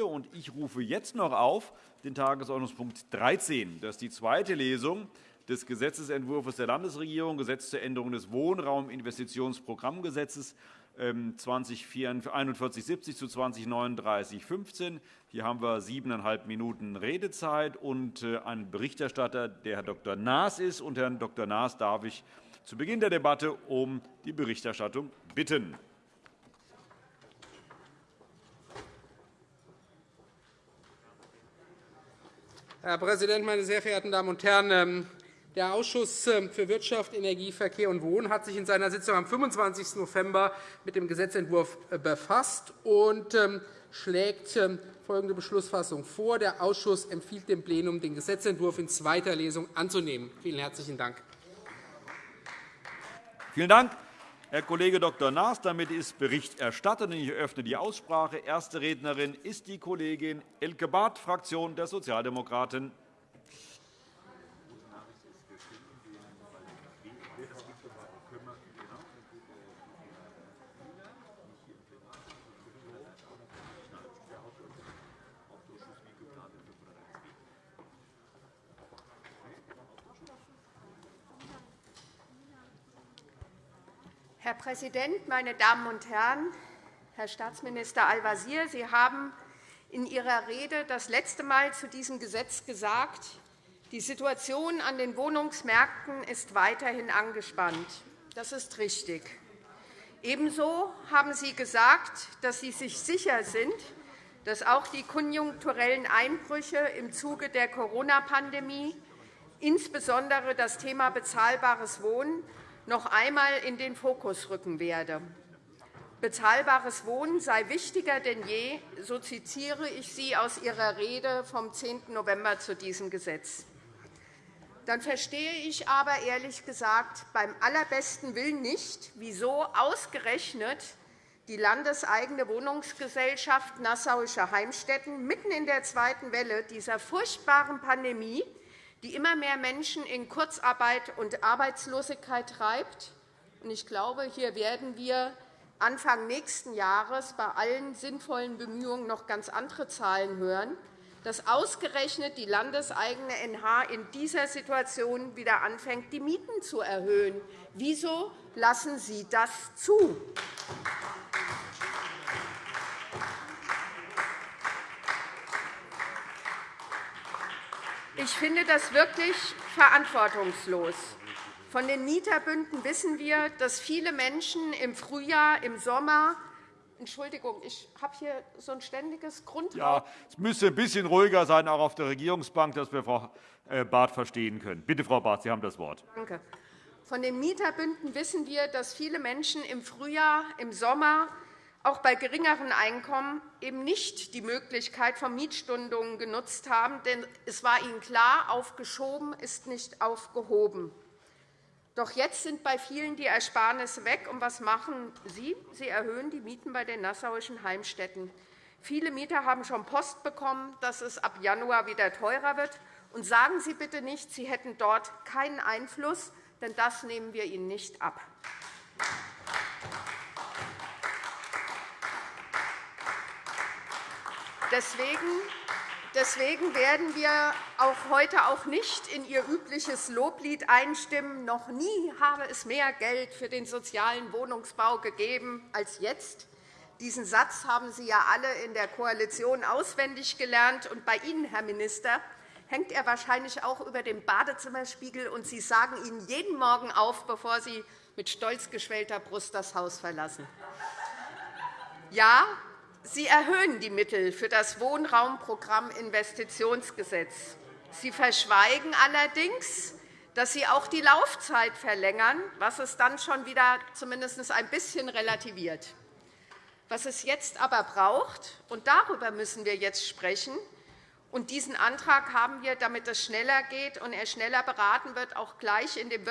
Und ich rufe jetzt noch auf den Tagesordnungspunkt 13. Das ist die zweite Lesung des Gesetzentwurfs der Landesregierung, Gesetz zur Änderung des Wohnrauminvestitionsprogrammgesetzes 2041/70 zu 2039/15. Hier haben wir siebeneinhalb Minuten Redezeit und äh, einen Berichterstatter, der Herr Dr. Naas ist. Und Herrn Dr. Naas darf ich zu Beginn der Debatte um die Berichterstattung bitten. Herr Präsident, meine sehr verehrten Damen und Herren! Ähm, der Ausschuss ähm, für Wirtschaft, Energie, Verkehr und Wohnen hat sich in seiner Sitzung am 25. November mit dem Gesetzentwurf äh, befasst und ähm, schlägt folgende Beschlussfassung vor. Der Ausschuss empfiehlt dem Plenum, den Gesetzentwurf in zweiter Lesung anzunehmen. Vielen herzlichen Dank. Vielen Dank. Herr Kollege Dr. Naas. Damit ist Bericht erstattet. Ich eröffne die Aussprache. Erste Rednerin ist die Kollegin Elke Barth, Fraktion der Sozialdemokraten. Herr Präsident, meine Damen und Herren! Herr Staatsminister Al-Wazir, Sie haben in Ihrer Rede das letzte Mal zu diesem Gesetz gesagt, die Situation an den Wohnungsmärkten ist weiterhin angespannt. Das ist richtig. Ebenso haben Sie gesagt, dass Sie sich sicher sind, dass auch die konjunkturellen Einbrüche im Zuge der Corona-Pandemie, insbesondere das Thema bezahlbares Wohnen, noch einmal in den Fokus rücken werde. Bezahlbares Wohnen sei wichtiger denn je, so zitiere ich Sie aus Ihrer Rede vom 10. November zu diesem Gesetz. Dann verstehe ich aber ehrlich gesagt beim allerbesten Willen nicht, wieso ausgerechnet die landeseigene Wohnungsgesellschaft Nassauische Heimstätten mitten in der zweiten Welle dieser furchtbaren Pandemie die immer mehr Menschen in Kurzarbeit und Arbeitslosigkeit treibt. Ich glaube, hier werden wir Anfang nächsten Jahres bei allen sinnvollen Bemühungen noch ganz andere Zahlen hören, dass ausgerechnet die landeseigene NH in dieser Situation wieder anfängt, die Mieten zu erhöhen. Wieso lassen Sie das zu? Ich finde das wirklich verantwortungslos. Von den Mieterbünden wissen wir, dass viele Menschen im Frühjahr, im Sommer Entschuldigung, ich habe hier so ein ständiges Grundrauschen. Ja, es müsste ein bisschen ruhiger sein, auch auf der Regierungsbank, dass wir Frau äh, Barth verstehen können. Bitte, Frau Barth, Sie haben das Wort. Danke. Von den Mieterbünden wissen wir, dass viele Menschen im Frühjahr, im Sommer auch bei geringeren Einkommen eben nicht die Möglichkeit von Mietstundungen genutzt haben. Denn es war ihnen klar, aufgeschoben ist nicht aufgehoben. Doch jetzt sind bei vielen die Ersparnisse weg. Und was machen Sie? Sie erhöhen die Mieten bei den nassauischen Heimstätten. Viele Mieter haben schon Post bekommen, dass es ab Januar wieder teurer wird. Und sagen Sie bitte nicht, Sie hätten dort keinen Einfluss, denn das nehmen wir Ihnen nicht ab. Deswegen werden wir auch heute auch nicht in Ihr übliches Loblied einstimmen. Noch nie habe es mehr Geld für den sozialen Wohnungsbau gegeben als jetzt. Diesen Satz haben Sie ja alle in der Koalition auswendig gelernt. Und bei Ihnen, Herr Minister, hängt er wahrscheinlich auch über dem Badezimmerspiegel, und Sie sagen ihn jeden Morgen auf, bevor Sie mit stolz geschwellter Brust das Haus verlassen. Ja, Sie erhöhen die Mittel für das Wohnraumprogramm Investitionsgesetz. Sie verschweigen allerdings, dass Sie auch die Laufzeit verlängern, was es dann schon wieder zumindest ein bisschen relativiert. Was es jetzt aber braucht, und darüber müssen wir jetzt sprechen, und diesen Antrag haben wir, damit es schneller geht und er schneller beraten wird, auch gleich in dem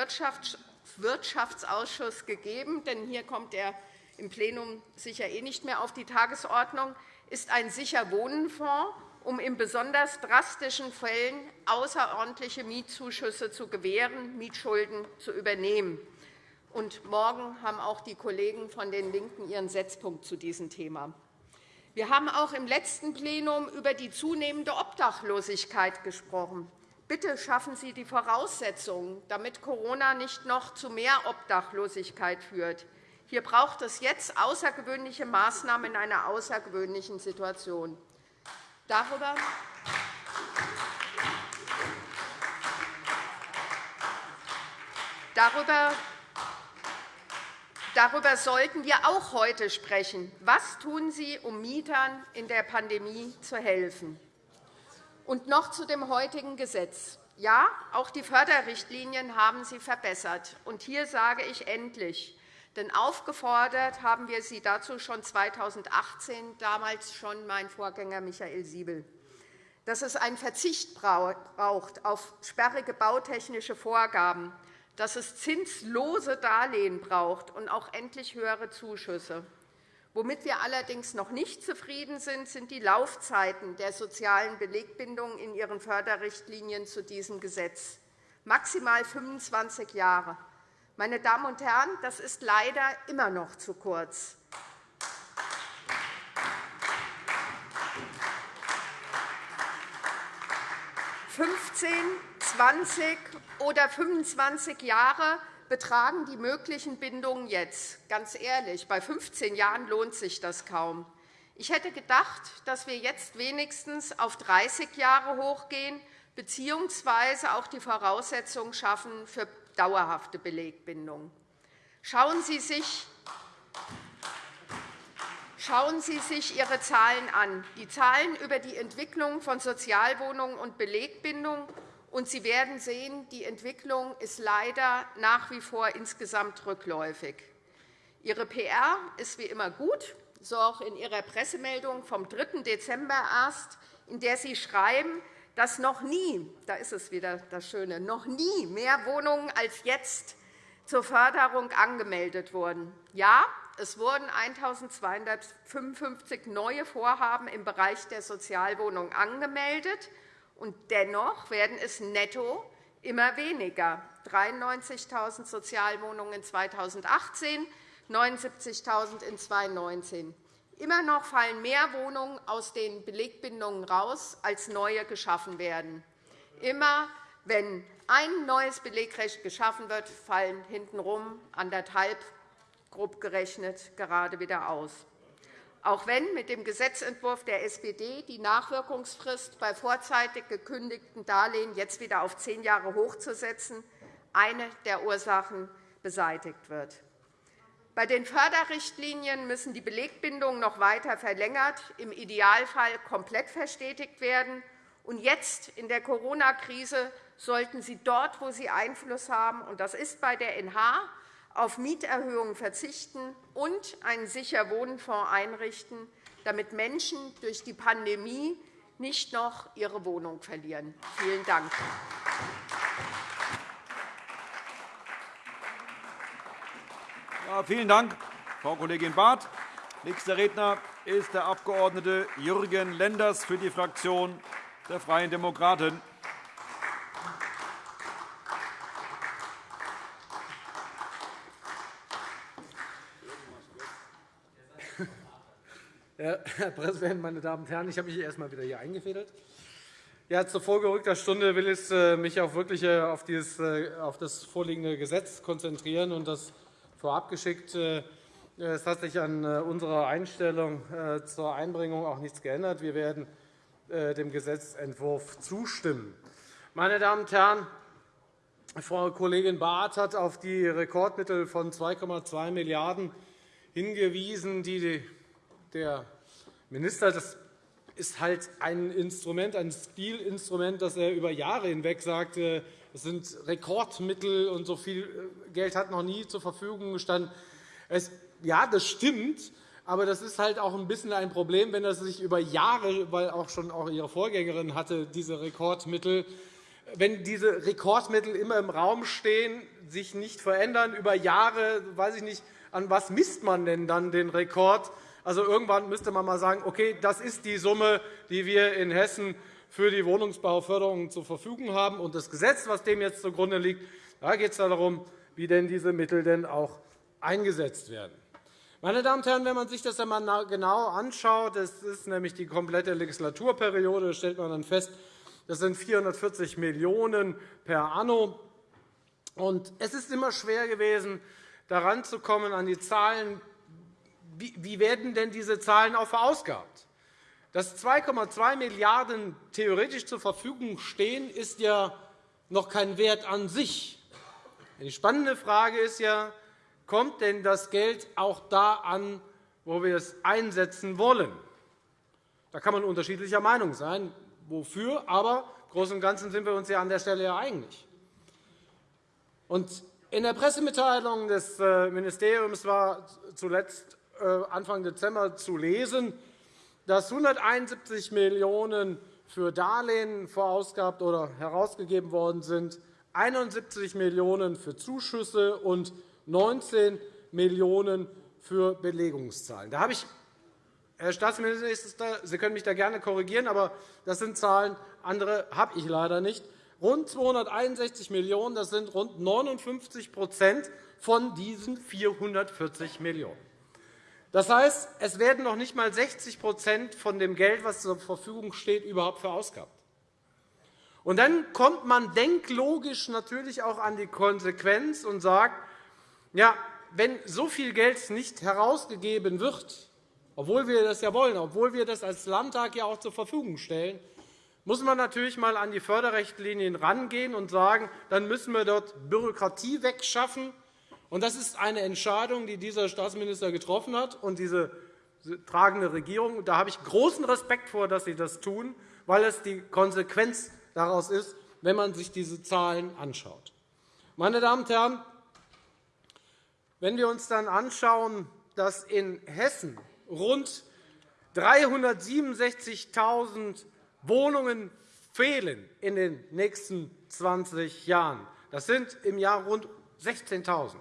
Wirtschaftsausschuss gegeben. Denn hier kommt er im Plenum sicher eh nicht mehr auf die Tagesordnung, ist ein Sicherwohnenfonds, um in besonders drastischen Fällen außerordentliche Mietzuschüsse zu gewähren, Mietschulden zu übernehmen. Und morgen haben auch die Kollegen von den LINKEN ihren Setzpunkt zu diesem Thema. Wir haben auch im letzten Plenum über die zunehmende Obdachlosigkeit gesprochen. Bitte schaffen Sie die Voraussetzungen, damit Corona nicht noch zu mehr Obdachlosigkeit führt. Hier braucht es jetzt außergewöhnliche Maßnahmen in einer außergewöhnlichen Situation. Darüber Darüber Darüber sollten wir auch heute sprechen. Was tun Sie, um Mietern in der Pandemie zu helfen? Und noch zu dem heutigen Gesetz. Ja, auch die Förderrichtlinien haben Sie verbessert. Und hier sage ich endlich. Denn aufgefordert haben wir Sie dazu schon 2018, damals schon mein Vorgänger Michael Siebel. Dass es einen Verzicht braucht auf sperrige bautechnische Vorgaben, dass es zinslose Darlehen braucht und auch endlich höhere Zuschüsse. Womit wir allerdings noch nicht zufrieden sind, sind die Laufzeiten der sozialen Belegbindung in ihren Förderrichtlinien zu diesem Gesetz. Maximal 25 Jahre. Meine Damen und Herren, das ist leider immer noch zu kurz. 15, 20 oder 25 Jahre betragen die möglichen Bindungen jetzt. Ganz ehrlich, bei 15 Jahren lohnt sich das kaum. Ich hätte gedacht, dass wir jetzt wenigstens auf 30 Jahre hochgehen bzw. auch die Voraussetzungen schaffen für dauerhafte Belegbindung. Schauen Sie sich Schauen Sie sich Ihre Zahlen an, die Zahlen über die Entwicklung von Sozialwohnungen und Belegbindung, und Sie werden sehen, die Entwicklung ist leider nach wie vor insgesamt rückläufig. Ihre PR ist wie immer gut, so auch in Ihrer Pressemeldung vom 3. Dezember erst, in der Sie schreiben, dass noch nie, da ist es wieder das Schöne, noch nie mehr Wohnungen als jetzt zur Förderung angemeldet wurden. Ja, es wurden 1.255 neue Vorhaben im Bereich der Sozialwohnung angemeldet, und dennoch werden es netto immer weniger. 93.000 Sozialwohnungen 2018, 79.000 in 2019. Immer noch fallen mehr Wohnungen aus den Belegbindungen raus, als neue geschaffen werden. Immer wenn ein neues Belegrecht geschaffen wird, fallen hintenrum anderthalb grob gerechnet gerade wieder aus. Auch wenn mit dem Gesetzentwurf der SPD die Nachwirkungsfrist bei vorzeitig gekündigten Darlehen jetzt wieder auf zehn Jahre hochzusetzen, eine der Ursachen beseitigt wird. Bei den Förderrichtlinien müssen die Belegbindungen noch weiter verlängert, im Idealfall komplett verstetigt werden. Und jetzt in der Corona-Krise sollten sie dort, wo sie Einfluss haben, und das ist bei der NH, auf Mieterhöhungen verzichten und einen Sicher-Wohnen-Fonds einrichten, damit Menschen durch die Pandemie nicht noch ihre Wohnung verlieren. Vielen Dank. Vielen Dank, Frau Kollegin Barth. Nächster Redner ist der Abg. Jürgen Lenders für die Fraktion der Freien Demokraten. Herr Präsident, meine Damen und Herren! Ich habe mich erst einmal wieder hier eingefädelt. Ja, zur vorgerückter Stunde will ich äh, mich auch wirklich äh, äh, auf das vorliegende Gesetz konzentrieren das vorab geschickt. Es hat sich an unserer Einstellung zur Einbringung auch nichts geändert. Wir werden dem Gesetzentwurf zustimmen. Meine Damen und Herren, Frau Kollegin Barth hat auf die Rekordmittel von 2,2 Milliarden € hingewiesen, die der Minister, das ist halt ein Instrument, ein Stilinstrument, das er über Jahre hinweg sagte, es sind Rekordmittel und so viel äh, Geld hat noch nie zur Verfügung gestanden. Es, ja, das stimmt, aber das ist halt auch ein bisschen ein Problem, wenn das sich über Jahre, weil auch schon auch Ihre Vorgängerin hatte diese Rekordmittel, wenn diese Rekordmittel immer im Raum stehen, sich nicht verändern über Jahre, weiß ich nicht, an was misst man denn dann den Rekord? Also irgendwann müsste man einmal sagen, okay, das ist die Summe, die wir in Hessen für die Wohnungsbauförderung zur Verfügung haben. Und das Gesetz, das dem jetzt zugrunde liegt, da geht es darum, wie denn diese Mittel denn auch eingesetzt werden. Meine Damen und Herren, wenn man sich das einmal genau anschaut, das ist nämlich die komplette Legislaturperiode, stellt man dann fest, das sind 440 Millionen € per anno. Und es ist immer schwer gewesen, daran zu kommen an die Zahlen. Wie werden denn diese Zahlen auch verausgabt? Dass 2,2 Milliarden € theoretisch zur Verfügung stehen, ist ja noch kein Wert an sich. Die spannende Frage ist ja, kommt denn das Geld auch da an, wo wir es einsetzen wollen? Da kann man unterschiedlicher Meinung sein, wofür, aber im Großen und Ganzen sind wir uns ja an der Stelle ja einig. In der Pressemitteilung des äh, Ministeriums war zuletzt äh, Anfang Dezember zu lesen, dass 171 Millionen € für Darlehen verausgabt oder herausgegeben worden sind, 71 Millionen € für Zuschüsse und 19 Millionen € für Belegungszahlen. Da habe ich, Herr Staatsminister, Sie können mich da gerne korrigieren, aber das sind Zahlen, andere habe ich leider nicht. Rund 261 Millionen €, das sind rund 59% von diesen 440 Millionen €. Das heißt, es werden noch nicht einmal 60 von dem Geld, das zur Verfügung steht, überhaupt verausgabt. Und dann kommt man denklogisch natürlich auch an die Konsequenz und sagt, ja, wenn so viel Geld nicht herausgegeben wird, obwohl wir das ja wollen, obwohl wir das als Landtag ja auch zur Verfügung stellen, muss man natürlich einmal an die Förderrichtlinien herangehen und sagen, dann müssen wir dort Bürokratie wegschaffen, das ist eine Entscheidung, die dieser Staatsminister getroffen hat und diese tragende Regierung. Da habe ich großen Respekt vor, dass Sie das tun, weil es die Konsequenz daraus ist, wenn man sich diese Zahlen anschaut. Meine Damen und Herren, wenn wir uns dann anschauen, dass in Hessen rund 367.000 Wohnungen fehlen in den nächsten 20 Jahren, das sind im Jahr rund 16.000.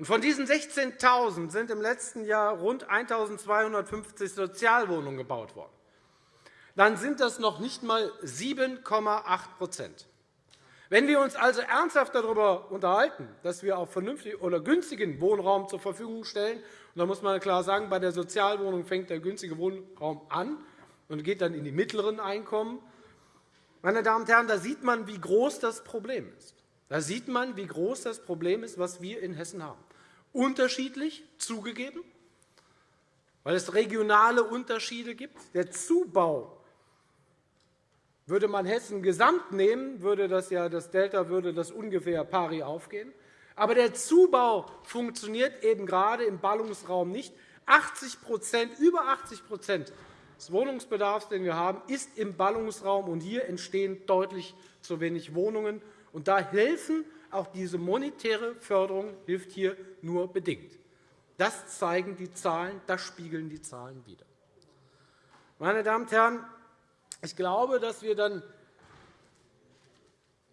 Von diesen 16.000 sind im letzten Jahr rund 1.250 Sozialwohnungen gebaut worden. Dann sind das noch nicht einmal 7,8% Wenn wir uns also ernsthaft darüber unterhalten, dass wir auch vernünftigen oder günstigen Wohnraum zur Verfügung stellen, und da muss man klar sagen, bei der Sozialwohnung fängt der günstige Wohnraum an und geht dann in die mittleren Einkommen, meine Damen und Herren, da sieht man, wie groß das Problem ist. Da sieht man, wie groß das Problem ist, was wir in Hessen haben. Unterschiedlich, zugegeben, weil es regionale Unterschiede gibt. Der Zubau würde man Hessen gesamt nehmen, würde das, ja, das Delta würde das ungefähr pari aufgehen. Aber der Zubau funktioniert eben gerade im Ballungsraum nicht. 80 über 80% des Wohnungsbedarfs, den wir haben, ist im Ballungsraum, und hier entstehen deutlich zu wenig Wohnungen. Und da helfen auch diese monetäre Förderung hilft hier nur bedingt. Das zeigen die Zahlen, das spiegeln die Zahlen wider. Meine Damen und Herren, ich glaube, dass wir dann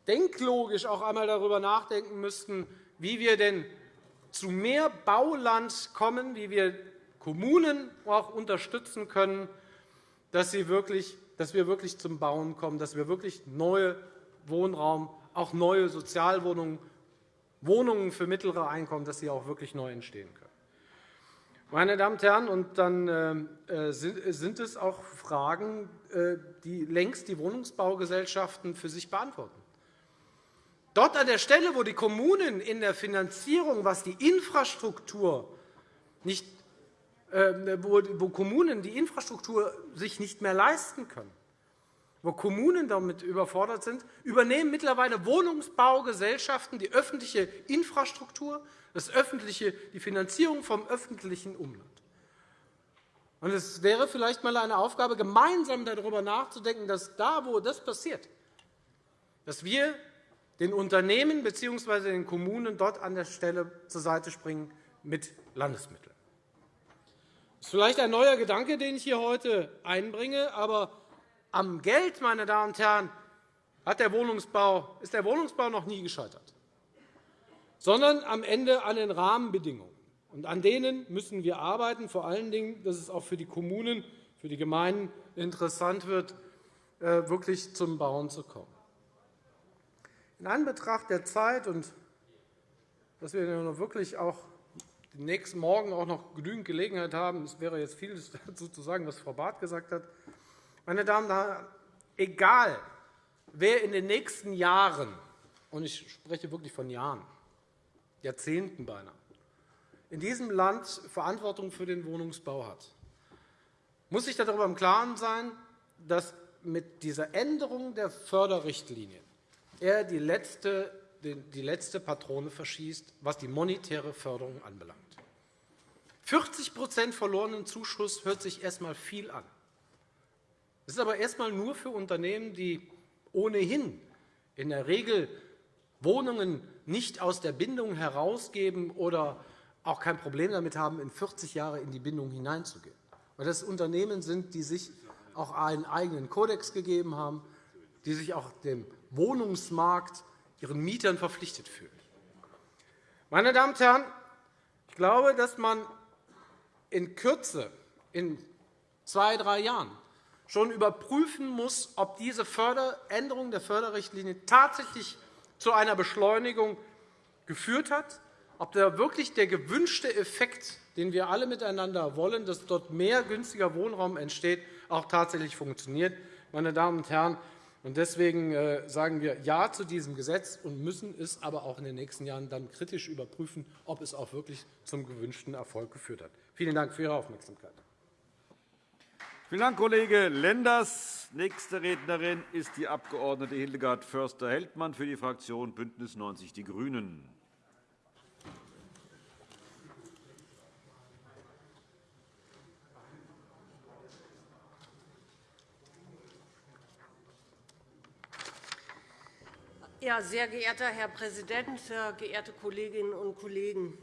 denklogisch auch einmal darüber nachdenken müssten, wie wir denn zu mehr Bauland kommen, wie wir Kommunen auch unterstützen können, dass wir wirklich zum Bauen kommen, dass wir wirklich neue Wohnraum auch neue Sozialwohnungen, Wohnungen für mittlere Einkommen, dass sie auch wirklich neu entstehen können. Meine Damen und Herren, und dann äh, sind es auch Fragen, äh, die längst die Wohnungsbaugesellschaften für sich beantworten. Dort an der Stelle, wo die Kommunen in der Finanzierung, was die Infrastruktur nicht, äh, wo Kommunen die Infrastruktur sich nicht mehr leisten können, wo Kommunen damit überfordert sind, übernehmen mittlerweile Wohnungsbaugesellschaften die öffentliche Infrastruktur, das öffentliche, die Finanzierung vom öffentlichen Umland. Und es wäre vielleicht einmal eine Aufgabe, gemeinsam darüber nachzudenken, dass da, wo das passiert, dass wir den Unternehmen bzw. den Kommunen dort an der Stelle zur Seite springen mit Landesmitteln. Das ist vielleicht ein neuer Gedanke, den ich hier heute einbringe, aber am Geld, meine Damen und Herren, hat der Wohnungsbau, ist der Wohnungsbau noch nie gescheitert, sondern am Ende an den Rahmenbedingungen. Und an denen müssen wir arbeiten, vor allen Dingen, dass es auch für die Kommunen, für die Gemeinden interessant wird, äh, wirklich zum Bauen zu kommen. In Anbetracht der Zeit und dass wir wirklich auch nächsten Morgen auch noch genügend Gelegenheit haben. Es wäre jetzt vieles dazu zu sagen, was Frau Barth gesagt hat. Meine Damen und Herren, egal, wer in den nächsten Jahren, und ich spreche wirklich von Jahren, Jahrzehnten beinahe, in diesem Land Verantwortung für den Wohnungsbau hat, muss sich darüber im Klaren sein, dass mit dieser Änderung der Förderrichtlinien er die letzte, die letzte Patrone verschießt, was die monetäre Förderung anbelangt. 40% verlorenen Zuschuss hört sich erst einmal viel an. Das ist aber erst einmal nur für Unternehmen, die ohnehin in der Regel Wohnungen nicht aus der Bindung herausgeben oder auch kein Problem damit haben, in 40 Jahre in die Bindung hineinzugehen. Weil das Unternehmen sind, die sich auch einen eigenen Kodex gegeben haben, die sich auch dem Wohnungsmarkt, ihren Mietern verpflichtet fühlen. Meine Damen und Herren, ich glaube, dass man in Kürze, in zwei, drei Jahren, schon überprüfen muss, ob diese Änderung der Förderrichtlinie tatsächlich zu einer Beschleunigung geführt hat, ob da wirklich der gewünschte Effekt, den wir alle miteinander wollen, dass dort mehr günstiger Wohnraum entsteht, auch tatsächlich funktioniert. Meine Damen und Herren, Deswegen äh, sagen wir Ja zu diesem Gesetz und müssen es aber auch in den nächsten Jahren dann kritisch überprüfen, ob es auch wirklich zum gewünschten Erfolg geführt hat. Vielen Dank für Ihre Aufmerksamkeit. Vielen Dank, Kollege Lenders. Nächste Rednerin ist die Abg. Hildegard Förster-Heldmann für die Fraktion BÜNDNIS 90 die GRÜNEN. Ja, sehr geehrter Herr Präsident, sehr geehrte Kolleginnen und Kollegen!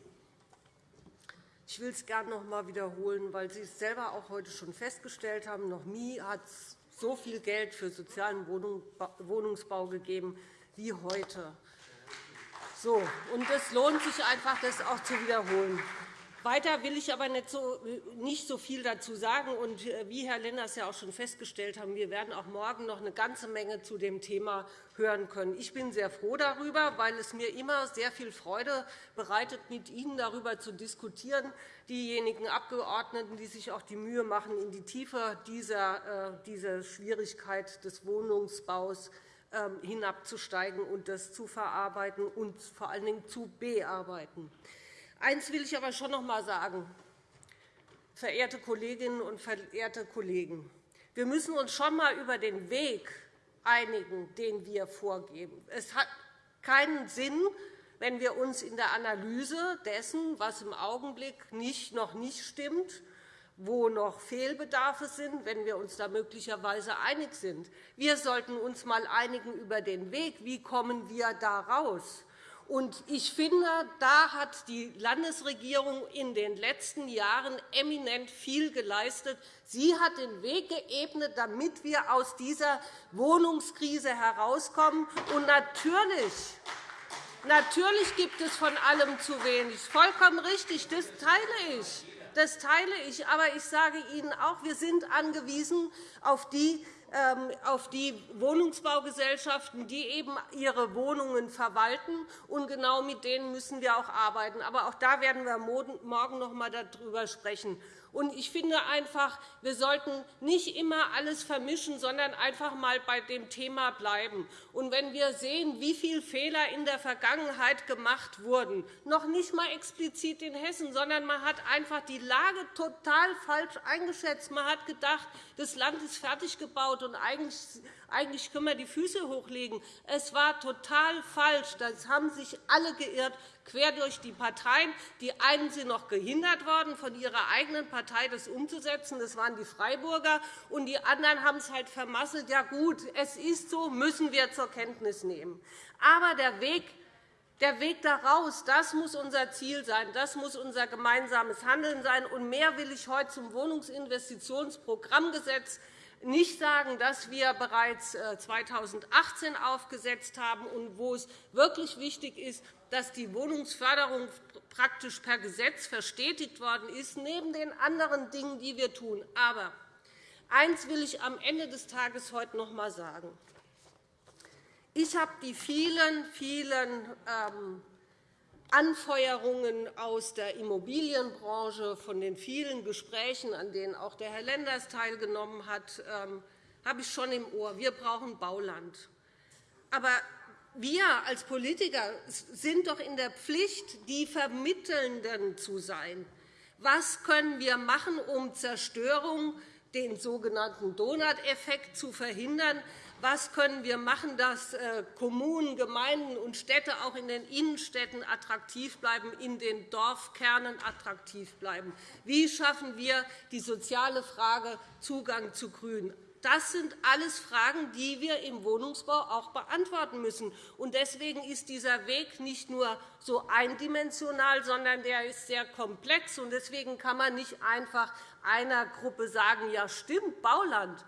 Ich will es gerne noch einmal wiederholen, weil Sie es selber auch heute schon festgestellt haben. Noch nie hat es so viel Geld für sozialen Wohnungsbau gegeben wie heute. So, und es lohnt sich einfach, das auch zu wiederholen. Weiter will ich aber nicht so, nicht so viel dazu sagen. Und äh, wie Herr Lenders ja auch schon festgestellt haben, wir werden auch morgen noch eine ganze Menge zu dem Thema hören können. Ich bin sehr froh darüber, weil es mir immer sehr viel Freude bereitet, mit Ihnen darüber zu diskutieren, diejenigen Abgeordneten, die sich auch die Mühe machen, in die Tiefe dieser, äh, dieser Schwierigkeit des Wohnungsbaus ähm, hinabzusteigen und das zu verarbeiten und vor allen Dingen zu bearbeiten. Eines will ich aber schon noch einmal sagen, verehrte Kolleginnen und verehrte Kollegen. Wir müssen uns schon einmal über den Weg einigen, den wir vorgeben. Es hat keinen Sinn, wenn wir uns in der Analyse dessen, was im Augenblick nicht, noch nicht stimmt, wo noch Fehlbedarfe sind, wenn wir uns da möglicherweise einig sind. Wir sollten uns einmal einigen über den Weg. Wie kommen wir da raus? Ich finde, da hat die Landesregierung in den letzten Jahren eminent viel geleistet. Sie hat den Weg geebnet, damit wir aus dieser Wohnungskrise herauskommen. Und natürlich Natürlich gibt es von allem zu wenig. Vollkommen richtig, das teile ich. Das teile ich. Aber ich sage Ihnen auch, wir sind angewiesen auf die auf die Wohnungsbaugesellschaften, die eben ihre Wohnungen verwalten. Und genau mit denen müssen wir auch arbeiten. Aber auch da werden wir morgen noch einmal darüber sprechen. Und ich finde einfach, wir sollten nicht immer alles vermischen, sondern einfach einmal bei dem Thema bleiben. Und wenn wir sehen, wie viele Fehler in der Vergangenheit gemacht wurden, noch nicht einmal explizit in Hessen, sondern man hat einfach die Lage total falsch eingeschätzt. Man hat gedacht, das Land ist fertig gebaut und eigentlich eigentlich können wir die Füße hochlegen. Es war total falsch. Das haben sich alle geirrt, quer durch die Parteien. Die einen sind noch gehindert worden, von ihrer eigenen Partei das umzusetzen. Das waren die Freiburger. Und die anderen haben es halt vermasselt. Ja, gut, es ist so, müssen wir zur Kenntnis nehmen. Aber der Weg der Weg daraus, das muss unser Ziel sein. Das muss unser gemeinsames Handeln sein. Und mehr will ich heute zum Wohnungsinvestitionsprogrammgesetz nicht sagen, dass wir bereits 2018 äh, aufgesetzt haben und wo es wirklich wichtig ist, dass die Wohnungsförderung praktisch per Gesetz verstetigt worden ist, neben den anderen Dingen, die wir tun. Aber eines will ich am Ende des Tages heute noch einmal sagen. Ich habe die vielen, vielen ähm, Anfeuerungen aus der Immobilienbranche, von den vielen Gesprächen, an denen auch der Herr Lenders teilgenommen hat, ähm, habe ich schon im Ohr. Wir brauchen Bauland. Aber wir als Politiker sind doch in der Pflicht, die Vermittelnden zu sein. Was können wir machen, um Zerstörung, den sogenannten Donut-Effekt, zu verhindern? Was können wir machen, dass äh, Kommunen, Gemeinden und Städte auch in den Innenstädten attraktiv bleiben, in den Dorfkernen attraktiv bleiben? Wie schaffen wir die soziale Frage Zugang zu Grün? Das sind alles Fragen, die wir im Wohnungsbau auch beantworten müssen. Deswegen ist dieser Weg nicht nur so eindimensional, sondern der ist sehr komplex. Deswegen kann man nicht einfach einer Gruppe sagen, ja stimmt, Bauland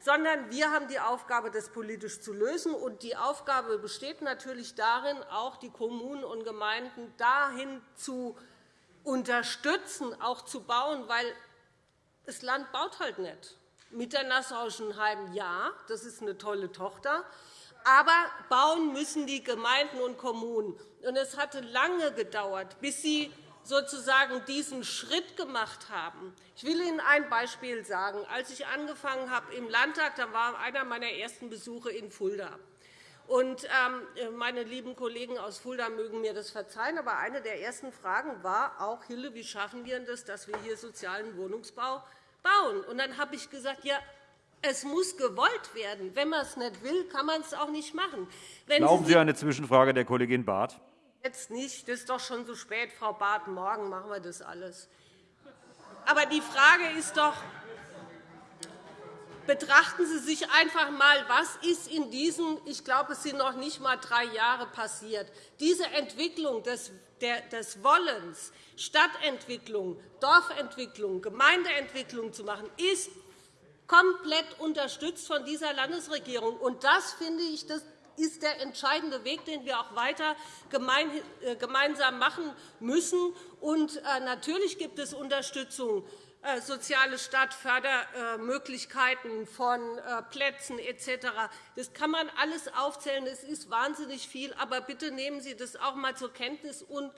sondern wir haben die Aufgabe, das politisch zu lösen. Und die Aufgabe besteht natürlich darin, auch die Kommunen und Gemeinden dahin zu unterstützen, auch zu bauen, weil das Land baut halt nicht. Mit der Nassauischen Heim, ja, das ist eine tolle Tochter, aber bauen müssen die Gemeinden und Kommunen. Und es hatte lange gedauert, bis sie sozusagen diesen Schritt gemacht haben. Ich will Ihnen ein Beispiel sagen. Als ich angefangen habe im Landtag, da war einer meiner ersten Besuche in Fulda. Und, ähm, meine lieben Kollegen aus Fulda mögen mir das verzeihen, aber eine der ersten Fragen war auch, Hille, wie schaffen wir das, dass wir hier sozialen Wohnungsbau bauen? Und dann habe ich gesagt, ja, es muss gewollt werden. Wenn man es nicht will, kann man es auch nicht machen. Wenn Erlauben Sie eine Zwischenfrage der Kollegin Barth? Jetzt nicht. Das ist doch schon so spät, Frau Barth. Morgen machen wir das alles. Aber die Frage ist doch, betrachten Sie sich einfach einmal, was ist in diesen, ich glaube, es sind noch nicht einmal drei Jahre passiert. Diese Entwicklung des, des Wollens, Stadtentwicklung, Dorfentwicklung, Gemeindeentwicklung zu machen, ist komplett unterstützt von dieser Landesregierung. Und das finde ich, das ist der entscheidende Weg, den wir auch weiter äh, gemeinsam machen müssen. Und äh, natürlich gibt es Unterstützung äh, soziale Stadtfördermöglichkeiten von Plätzen etc. Das kann man alles aufzählen. Es ist wahnsinnig viel. Aber bitte nehmen Sie das auch einmal zur Kenntnis und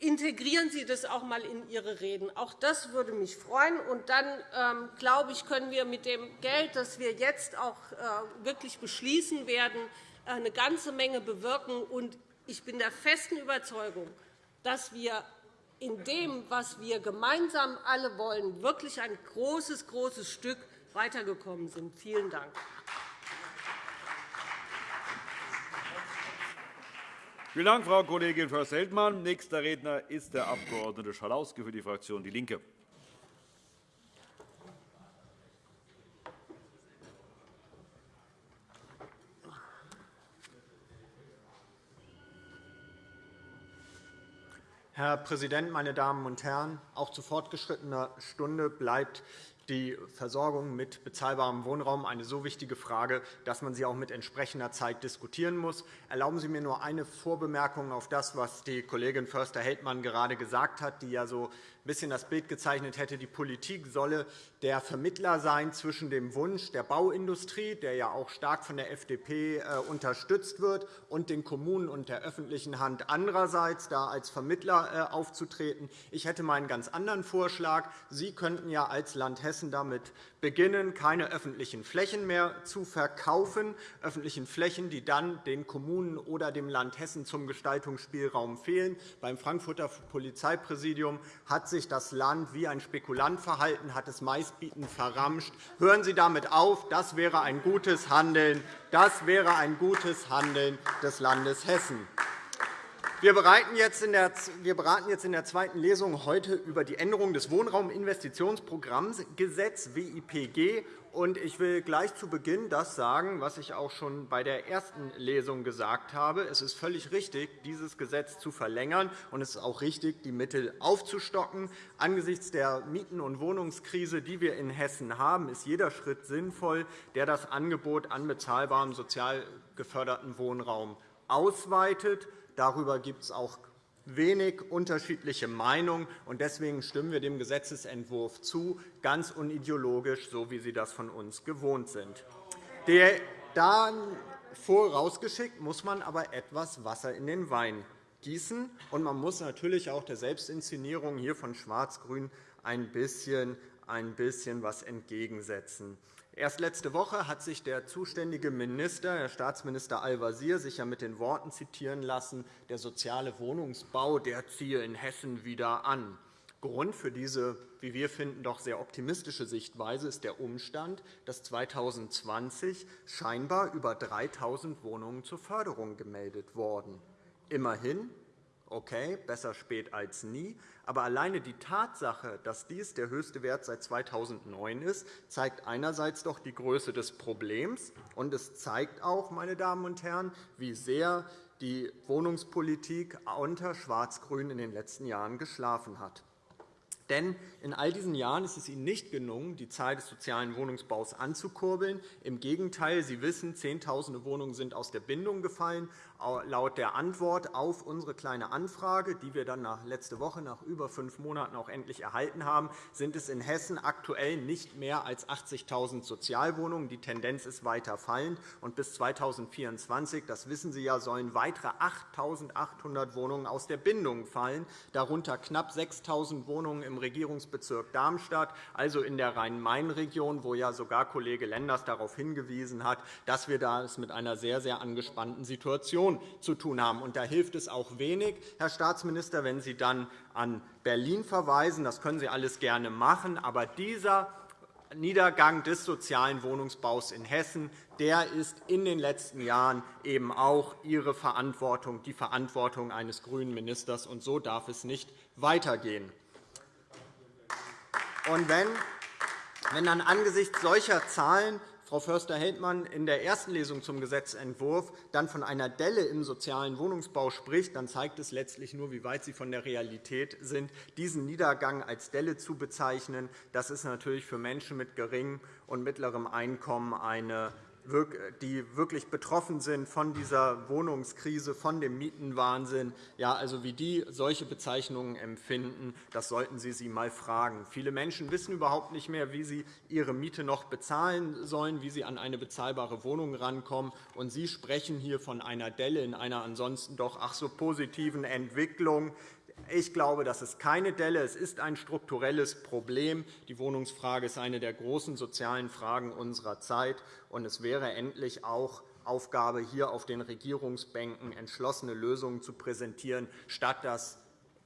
Integrieren Sie das auch einmal in Ihre Reden. Auch das würde mich freuen. Und dann, ähm, glaube ich, können wir mit dem Geld, das wir jetzt auch äh, wirklich beschließen werden, äh, eine ganze Menge bewirken. Und ich bin der festen Überzeugung, dass wir in dem, was wir gemeinsam alle wollen, wirklich ein großes, großes Stück weitergekommen sind. Vielen Dank. Vielen Dank, Frau Kollegin Förster-Heldmann. Nächster Redner ist der Abg. Schalauske für die Fraktion DIE LINKE. Herr Präsident, meine Damen und Herren! Auch zu fortgeschrittener Stunde bleibt die Versorgung mit bezahlbarem Wohnraum eine so wichtige Frage, dass man sie auch mit entsprechender Zeit diskutieren muss. Erlauben Sie mir nur eine Vorbemerkung auf das, was die Kollegin Förster-Heldmann gerade gesagt hat, die ja so ein bisschen das Bild gezeichnet hätte, die Politik solle der Vermittler sein zwischen dem Wunsch der Bauindustrie, der ja auch stark von der FDP äh, unterstützt wird, und den Kommunen und der öffentlichen Hand andererseits, da als Vermittler äh, aufzutreten. Ich hätte mal einen ganz anderen Vorschlag. Sie könnten ja als Land Hessen damit beginnen, keine öffentlichen Flächen mehr zu verkaufen, öffentlichen Flächen, die dann den Kommunen oder dem Land Hessen zum Gestaltungsspielraum fehlen. Beim Frankfurter Polizeipräsidium hat sich das Land wie ein Spekulant verhalten, hat es meistbietend verramscht. Hören Sie damit auf. Das wäre ein gutes Handeln. Das wäre ein gutes Handeln des Landes Hessen. Wir beraten jetzt in der zweiten Lesung heute über die Änderung des Wohnrauminvestitionsprogrammgesetzes WIPG. Ich will gleich zu Beginn das sagen, was ich auch schon bei der ersten Lesung gesagt habe. Es ist völlig richtig, dieses Gesetz zu verlängern, und es ist auch richtig, die Mittel aufzustocken. Angesichts der Mieten- und Wohnungskrise, die wir in Hessen haben, ist jeder Schritt sinnvoll, der das Angebot an bezahlbarem sozial geförderten Wohnraum ausweitet. Darüber gibt es auch wenig unterschiedliche Meinungen. Deswegen stimmen wir dem Gesetzentwurf zu, ganz unideologisch, so wie Sie das von uns gewohnt sind. Dann vorausgeschickt muss man aber etwas Wasser in den Wein gießen. Und man muss natürlich auch der Selbstinszenierung hier von Schwarz-Grün ein bisschen, ein bisschen was entgegensetzen. Erst letzte Woche hat sich der zuständige Minister, Herr Staatsminister Al-Wazir, sich ja mit den Worten zitieren lassen, der soziale Wohnungsbau der ziehe in Hessen wieder an. Grund für diese, wie wir finden, doch sehr optimistische Sichtweise ist der Umstand, dass 2020 scheinbar über 3.000 Wohnungen zur Förderung gemeldet wurden. Immerhin, okay, besser spät als nie, aber alleine die Tatsache, dass dies der höchste Wert seit 2009 ist, zeigt einerseits doch die Größe des Problems, und es zeigt auch, meine Damen und Herren, wie sehr die Wohnungspolitik unter Schwarz-Grün in den letzten Jahren geschlafen hat. Denn in all diesen Jahren ist es Ihnen nicht gelungen, die Zahl des sozialen Wohnungsbaus anzukurbeln. Im Gegenteil, Sie wissen, Zehntausende Wohnungen sind aus der Bindung gefallen. Laut der Antwort auf unsere Kleine Anfrage, die wir dann letzte Woche nach über fünf Monaten auch endlich erhalten haben, sind es in Hessen aktuell nicht mehr als 80.000 Sozialwohnungen. Die Tendenz ist weiter fallend. Und bis 2024, das wissen Sie ja, sollen weitere 8.800 Wohnungen aus der Bindung fallen, darunter knapp 6.000 Wohnungen im Regierungsbezirk Darmstadt, also in der Rhein-Main-Region, wo ja sogar Kollege Lenders darauf hingewiesen hat, dass wir da es mit einer sehr, sehr angespannten Situation zu tun haben. Und da hilft es auch wenig, Herr Staatsminister, wenn Sie dann an Berlin verweisen. Das können Sie alles gerne machen. Aber dieser Niedergang des sozialen Wohnungsbaus in Hessen der ist in den letzten Jahren eben auch Ihre Verantwortung, die Verantwortung eines grünen Ministers. Und so darf es nicht weitergehen. Und wenn, wenn dann angesichts solcher Zahlen Frau Förster-Heldmann in der ersten Lesung zum Gesetzentwurf dann von einer Delle im sozialen Wohnungsbau spricht, dann zeigt es letztlich nur, wie weit Sie von der Realität sind. Diesen Niedergang als Delle zu bezeichnen, das ist natürlich für Menschen mit geringem und mittlerem Einkommen eine die wirklich betroffen sind von dieser Wohnungskrise, von dem Mietenwahnsinn, ja, also wie die solche Bezeichnungen empfinden, das sollten Sie sie einmal fragen. Viele Menschen wissen überhaupt nicht mehr, wie sie ihre Miete noch bezahlen sollen, wie sie an eine bezahlbare Wohnung rankommen. Und Sie sprechen hier von einer Delle in einer ansonsten doch ach so positiven Entwicklung. Ich glaube, das ist keine Delle. Es ist ein strukturelles Problem. Die Wohnungsfrage ist eine der großen sozialen Fragen unserer Zeit. Und es wäre endlich auch Aufgabe, hier auf den Regierungsbänken entschlossene Lösungen zu präsentieren, statt das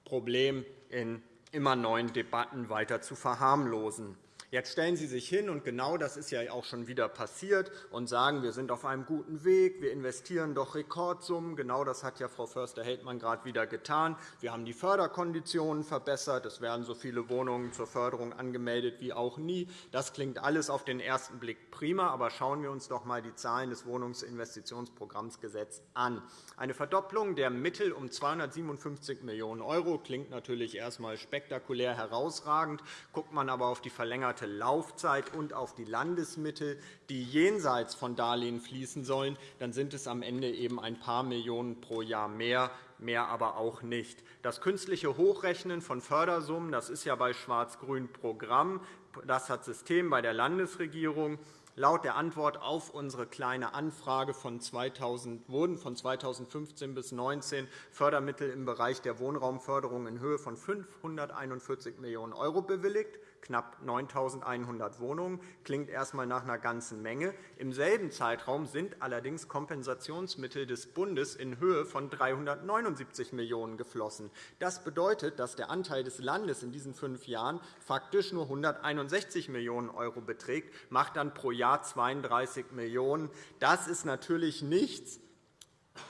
Problem in immer neuen Debatten weiter zu verharmlosen. Jetzt stellen Sie sich hin, und genau das ist ja auch schon wieder passiert, und sagen, wir sind auf einem guten Weg, wir investieren doch Rekordsummen. Genau das hat ja Frau Förster-Heldmann gerade wieder getan. Wir haben die Förderkonditionen verbessert. Es werden so viele Wohnungen zur Förderung angemeldet wie auch nie. Das klingt alles auf den ersten Blick prima, aber schauen wir uns doch einmal die Zahlen des Wohnungsinvestitionsprogrammsgesetzes an. Eine Verdopplung der Mittel um 257 Millionen € klingt natürlich erst einmal spektakulär herausragend. Guckt man aber auf die verlängerte verlängerte Laufzeit und auf die Landesmittel, die jenseits von Darlehen fließen sollen, dann sind es am Ende eben ein paar Millionen pro Jahr mehr, mehr aber auch nicht. Das künstliche Hochrechnen von Fördersummen das ist ja bei Schwarz-Grün Programm. Das hat System bei der Landesregierung. Laut der Antwort auf unsere Kleine Anfrage von 2000, wurden von 2015 bis 2019 Fördermittel im Bereich der Wohnraumförderung in Höhe von 541 Millionen € bewilligt knapp 9.100 Wohnungen. Klingt erst einmal nach einer ganzen Menge. Im selben Zeitraum sind allerdings Kompensationsmittel des Bundes in Höhe von 379 Millionen € geflossen. Das bedeutet, dass der Anteil des Landes in diesen fünf Jahren faktisch nur 161 Millionen € beträgt, macht dann pro Jahr 32 Millionen €. Das ist natürlich nichts,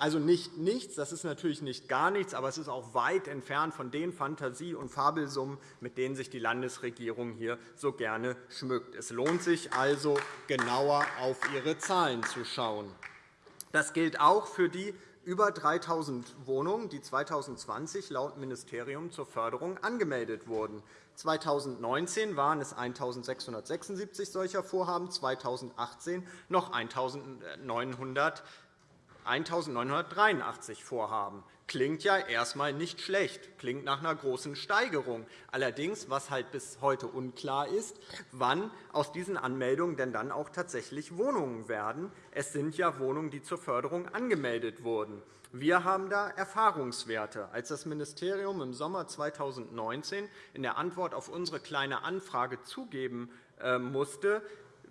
also nicht nichts, das ist natürlich nicht gar nichts, aber es ist auch weit entfernt von den Fantasie- und Fabelsummen, mit denen sich die Landesregierung hier so gerne schmückt. Es lohnt sich also, genauer auf ihre Zahlen zu schauen. Das gilt auch für die über 3.000 Wohnungen, die 2020 laut Ministerium zur Förderung angemeldet wurden. 2019 waren es 1.676 solcher Vorhaben, 2018 noch 1.900 1.983 Vorhaben. Klingt ja erst einmal nicht schlecht, klingt nach einer großen Steigerung. Allerdings, was halt bis heute unklar ist, wann aus diesen Anmeldungen denn dann auch tatsächlich Wohnungen werden. Es sind ja Wohnungen, die zur Förderung angemeldet wurden. Wir haben da Erfahrungswerte. Als das Ministerium im Sommer 2019 in der Antwort auf unsere Kleine Anfrage zugeben äh, musste,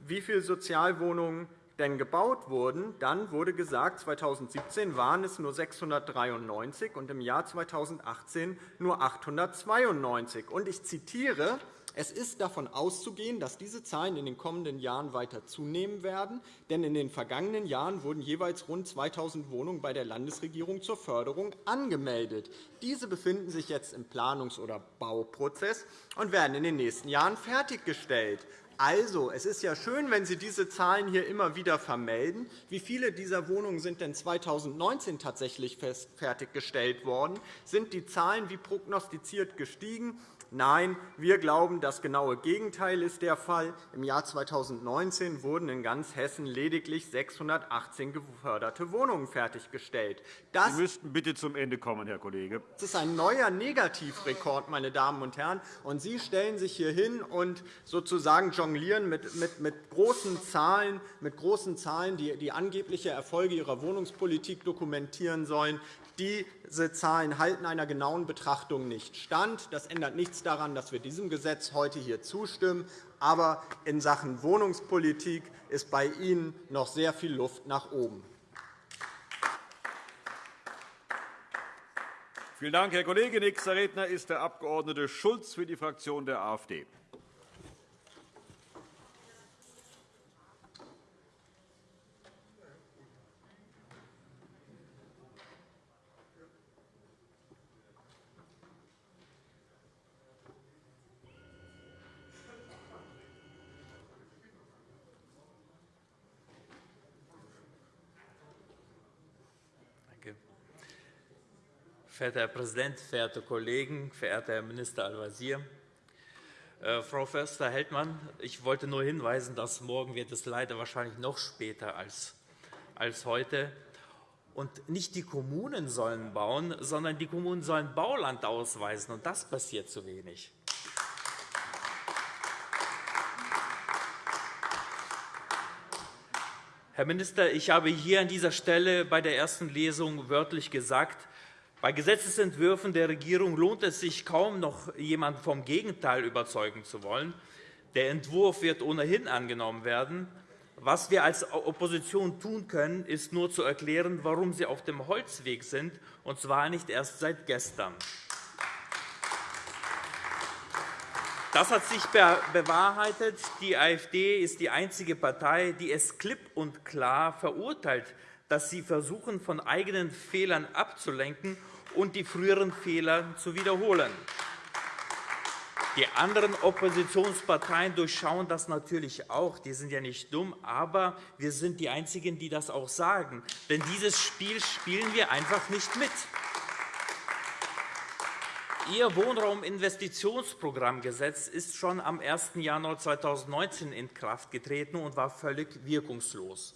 wie viele Sozialwohnungen denn gebaut wurden, dann wurde gesagt, 2017 waren es nur 693 und im Jahr 2018 nur 892. Ich zitiere es ist davon auszugehen, dass diese Zahlen in den kommenden Jahren weiter zunehmen werden, denn in den vergangenen Jahren wurden jeweils rund 2.000 Wohnungen bei der Landesregierung zur Förderung angemeldet. Diese befinden sich jetzt im Planungs- oder Bauprozess und werden in den nächsten Jahren fertiggestellt. Also, es ist ja schön, wenn Sie diese Zahlen hier immer wieder vermelden. Wie viele dieser Wohnungen sind denn 2019 tatsächlich fertiggestellt worden? Sind die Zahlen wie prognostiziert gestiegen? Nein, wir glauben, das genaue Gegenteil ist der Fall. Im Jahr 2019 wurden in ganz Hessen lediglich 618 geförderte Wohnungen fertiggestellt. Das Sie müssten bitte zum Ende kommen, Herr Kollege. Das ist ein neuer Negativrekord, meine Damen und Herren. Und Sie stellen sich hier hin und sozusagen jonglieren mit, mit, mit großen Zahlen, mit großen Zahlen die, die angebliche Erfolge Ihrer Wohnungspolitik dokumentieren sollen. Diese Zahlen halten einer genauen Betrachtung nicht stand. Das ändert nichts daran, dass wir diesem Gesetz heute hier zustimmen. Aber in Sachen Wohnungspolitik ist bei Ihnen noch sehr viel Luft nach oben. Vielen Dank, Herr Kollege. Nächster Redner ist der Abg. Schulz für die Fraktion der AfD. Verehrter Herr Präsident, verehrte Kollegen, verehrter Herr Minister Al-Wazir! Äh, Frau Förster-Heldmann, ich wollte nur hinweisen, dass morgen wird es leider wahrscheinlich noch später als, als heute. Und nicht die Kommunen sollen bauen, sondern die Kommunen sollen Bauland ausweisen. Und das passiert zu wenig. Herr Minister, ich habe hier an dieser Stelle bei der ersten Lesung wörtlich gesagt, bei Gesetzentwürfen der Regierung lohnt es sich kaum, noch jemanden vom Gegenteil überzeugen zu wollen. Der Entwurf wird ohnehin angenommen werden. Was wir als Opposition tun können, ist nur zu erklären, warum Sie auf dem Holzweg sind, und zwar nicht erst seit gestern. Das hat sich bewahrheitet. Die AfD ist die einzige Partei, die es klipp und klar verurteilt, dass sie versuchen, von eigenen Fehlern abzulenken und die früheren Fehler zu wiederholen. Die anderen Oppositionsparteien durchschauen das natürlich auch. Die sind ja nicht dumm, aber wir sind die Einzigen, die das auch sagen. Denn dieses Spiel spielen wir einfach nicht mit. Ihr Wohnrauminvestitionsprogrammgesetz ist schon am 1. Januar 2019 in Kraft getreten und war völlig wirkungslos.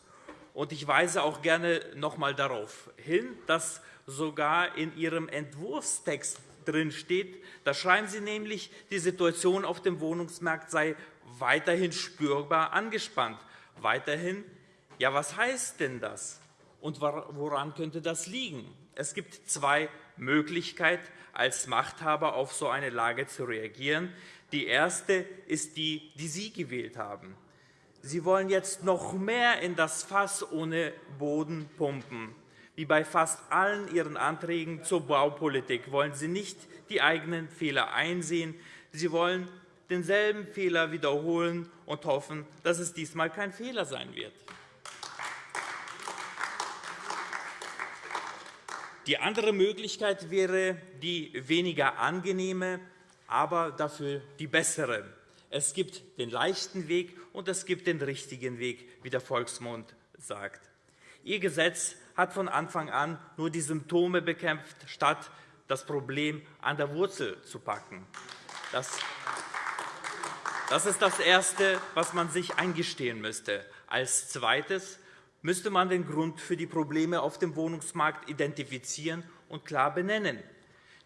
Ich weise auch gerne noch einmal darauf hin, dass sogar in Ihrem Entwurfstext drin steht. Da schreiben Sie nämlich, die Situation auf dem Wohnungsmarkt sei weiterhin spürbar angespannt. Weiterhin? Ja, was heißt denn das? Und woran könnte das liegen? Es gibt zwei Möglichkeiten, als Machthaber auf so eine Lage zu reagieren. Die erste ist die, die Sie gewählt haben. Sie wollen jetzt noch mehr in das Fass ohne Boden pumpen. Wie bei fast allen Ihren Anträgen zur Baupolitik wollen Sie nicht die eigenen Fehler einsehen. Sie wollen denselben Fehler wiederholen und hoffen, dass es diesmal kein Fehler sein wird. Die andere Möglichkeit wäre die weniger angenehme, aber dafür die bessere. Es gibt den leichten Weg und es gibt den richtigen Weg, wie der Volksmund sagt. Ihr Gesetz hat von Anfang an nur die Symptome bekämpft, statt das Problem an der Wurzel zu packen. Das ist das Erste, was man sich eingestehen müsste. Als Zweites müsste man den Grund für die Probleme auf dem Wohnungsmarkt identifizieren und klar benennen.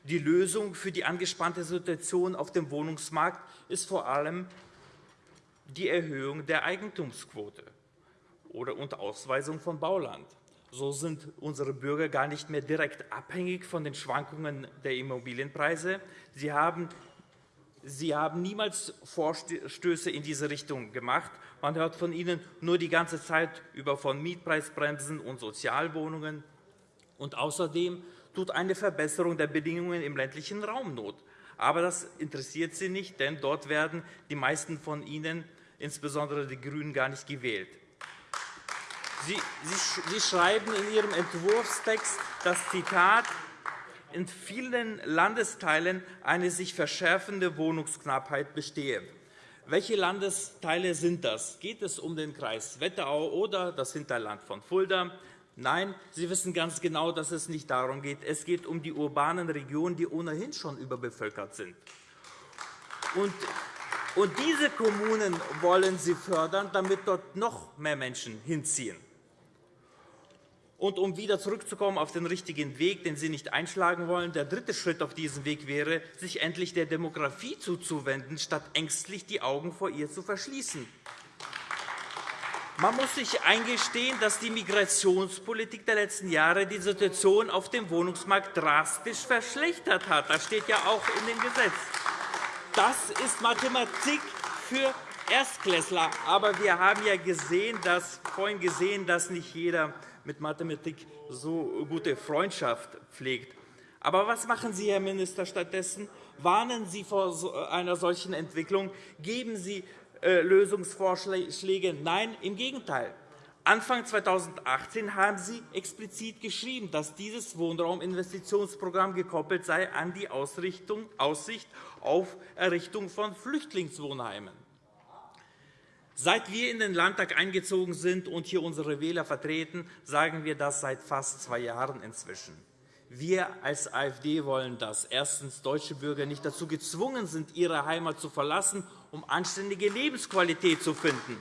Die Lösung für die angespannte Situation auf dem Wohnungsmarkt ist vor allem die Erhöhung der Eigentumsquote oder und Ausweisung von Bauland. So sind unsere Bürger gar nicht mehr direkt abhängig von den Schwankungen der Immobilienpreise. Sie haben Sie haben niemals Vorstöße in diese Richtung gemacht. Man hört von Ihnen nur die ganze Zeit über von Mietpreisbremsen und Sozialwohnungen. Und außerdem tut eine Verbesserung der Bedingungen im ländlichen Raum Not. Aber das interessiert Sie nicht, denn dort werden die meisten von Ihnen, insbesondere die GRÜNEN, gar nicht gewählt. Sie, schreiben in Ihrem Entwurfstext das Zitat, in vielen Landesteilen eine sich verschärfende Wohnungsknappheit bestehe. Welche Landesteile sind das? Geht es um den Kreis Wetterau oder das Hinterland von Fulda? Nein, Sie wissen ganz genau, dass es nicht darum geht. Es geht um die urbanen Regionen, die ohnehin schon überbevölkert sind. Und diese Kommunen wollen Sie fördern, damit dort noch mehr Menschen hinziehen. Und um wieder zurückzukommen auf den richtigen Weg, den Sie nicht einschlagen wollen, der dritte Schritt auf diesem Weg wäre, sich endlich der Demografie zuzuwenden, statt ängstlich die Augen vor ihr zu verschließen. Man muss sich eingestehen, dass die Migrationspolitik der letzten Jahre die Situation auf dem Wohnungsmarkt drastisch verschlechtert hat. Das steht ja auch in dem Gesetz. Das ist Mathematik für Erstklässler. Aber wir haben ja gesehen, dass, vorhin gesehen, dass nicht jeder mit Mathematik so gute Freundschaft pflegt. Aber was machen Sie, Herr Minister, stattdessen? Warnen Sie vor einer solchen Entwicklung? Geben Sie Lösungsvorschläge? Nein, im Gegenteil. Anfang 2018 haben Sie explizit geschrieben, dass dieses Wohnrauminvestitionsprogramm gekoppelt sei an die Aussicht auf Errichtung von Flüchtlingswohnheimen. Seit wir in den Landtag eingezogen sind und hier unsere Wähler vertreten, sagen wir das seit fast zwei Jahren inzwischen. Wir als AfD wollen, dass erstens deutsche Bürger nicht dazu gezwungen sind, ihre Heimat zu verlassen, um anständige Lebensqualität zu finden.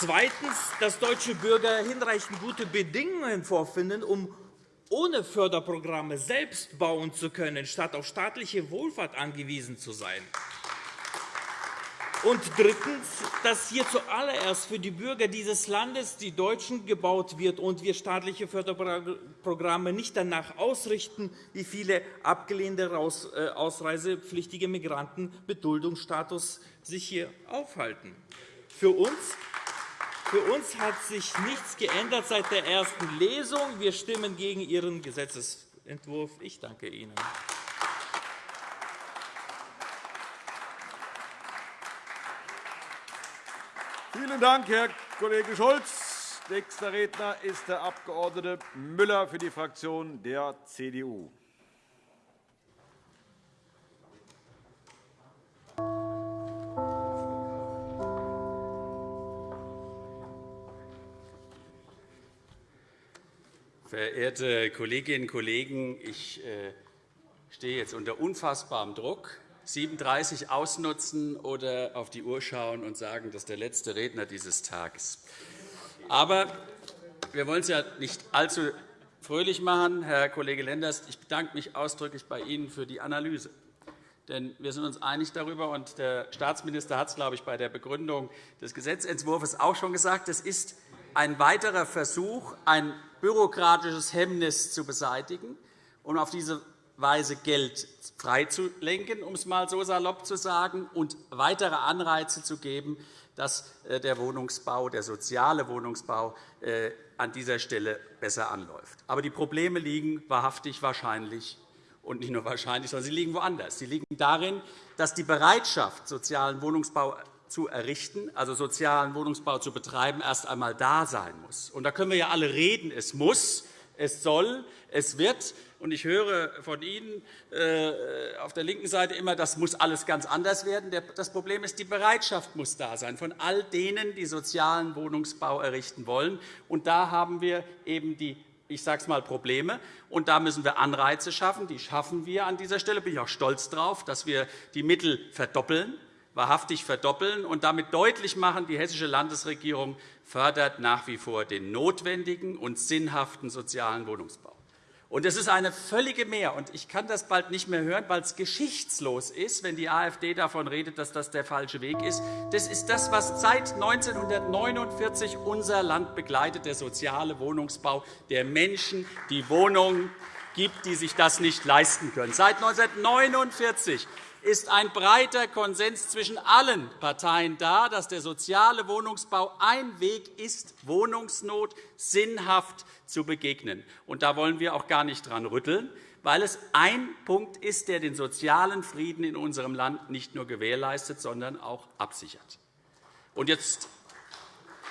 Zweitens, dass deutsche Bürger hinreichend gute Bedingungen vorfinden, um ohne Förderprogramme selbst bauen zu können, statt auf staatliche Wohlfahrt angewiesen zu sein. Und drittens, dass hier zuallererst für die Bürger dieses Landes, die Deutschen, gebaut wird und wir staatliche Förderprogramme nicht danach ausrichten, wie viele abgelehnte äh, ausreisepflichtige Migranten mit sich hier aufhalten. Für uns für uns hat sich nichts geändert seit der ersten Lesung. Wir stimmen gegen Ihren Gesetzentwurf. Ich danke Ihnen. Vielen Dank, Herr Kollege Scholz. Nächster Redner ist der Abg. Müller für die Fraktion der CDU. Verehrte Kolleginnen und Kollegen, ich äh, stehe jetzt unter unfassbarem Druck. 37 ausnutzen oder auf die Uhr schauen und sagen, das ist der letzte Redner dieses Tages. Aber wir wollen es ja nicht allzu fröhlich machen, Herr Kollege Lenders. Ich bedanke mich ausdrücklich bei Ihnen für die Analyse. Denn wir sind uns einig darüber, und der Staatsminister hat es, glaube ich, bei der Begründung des Gesetzentwurfs auch schon gesagt, es ist ein weiterer Versuch, ein bürokratisches Hemmnis zu beseitigen und auf diese Weise Geld freizulenken, um es einmal so salopp zu sagen, und weitere Anreize zu geben, dass äh, der Wohnungsbau, der soziale Wohnungsbau äh, an dieser Stelle besser anläuft. Aber die Probleme liegen wahrhaftig wahrscheinlich und nicht nur wahrscheinlich, sondern sie liegen woanders. Sie liegen darin, dass die Bereitschaft, sozialen Wohnungsbau zu errichten, also sozialen Wohnungsbau zu betreiben, erst einmal da sein muss. Und da können wir ja alle reden, es muss, es soll, es wird. Und ich höre von Ihnen äh, auf der linken Seite immer, das muss alles ganz anders werden. Das Problem ist, die Bereitschaft muss da sein von all denen, die sozialen Wohnungsbau errichten wollen. Und da haben wir eben die ich sage es mal, Probleme. Und da müssen wir Anreize schaffen. Die schaffen wir an dieser Stelle. Bin ich auch stolz darauf, dass wir die Mittel verdoppeln, wahrhaftig verdoppeln und damit deutlich machen, die hessische Landesregierung fördert nach wie vor den notwendigen und sinnhaften sozialen Wohnungsbau. Und es ist eine völlige Mehr. Und ich kann das bald nicht mehr hören, weil es geschichtslos ist, wenn die AfD davon redet, dass das der falsche Weg ist. Das ist das, was seit 1949 unser Land begleitet, der soziale Wohnungsbau, der Menschen die Wohnungen gibt, die sich das nicht leisten können. Seit 1949 ist ein breiter Konsens zwischen allen Parteien da, dass der soziale Wohnungsbau ein Weg ist, Wohnungsnot sinnhaft zu begegnen. Und da wollen wir auch gar nicht dran rütteln, weil es ein Punkt ist, der den sozialen Frieden in unserem Land nicht nur gewährleistet, sondern auch absichert. Und jetzt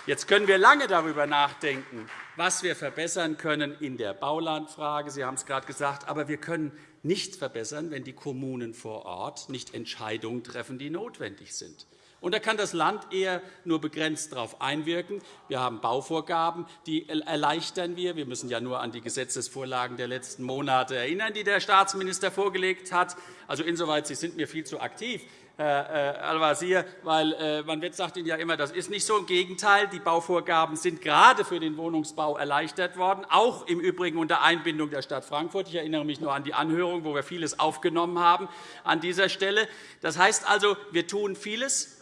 Jetzt können wir lange darüber nachdenken, was wir verbessern können in der Baulandfrage. Sie haben es gerade gesagt. Aber wir können nichts verbessern, wenn die Kommunen vor Ort nicht Entscheidungen treffen, die notwendig sind. Und da kann das Land eher nur begrenzt darauf einwirken. Wir haben Bauvorgaben, die erleichtern wir. Wir müssen ja nur an die Gesetzesvorlagen der letzten Monate erinnern, die der Staatsminister vorgelegt hat. Also insoweit, Sie sind mir viel zu aktiv. Herr äh, Al-Wazir, weil äh, man sagt Ihnen ja immer, das ist nicht so. Im Gegenteil, die Bauvorgaben sind gerade für den Wohnungsbau erleichtert worden, auch im Übrigen unter Einbindung der Stadt Frankfurt. Ich erinnere mich nur an die Anhörung, wo wir vieles aufgenommen haben an dieser Stelle. Das heißt also, wir tun vieles,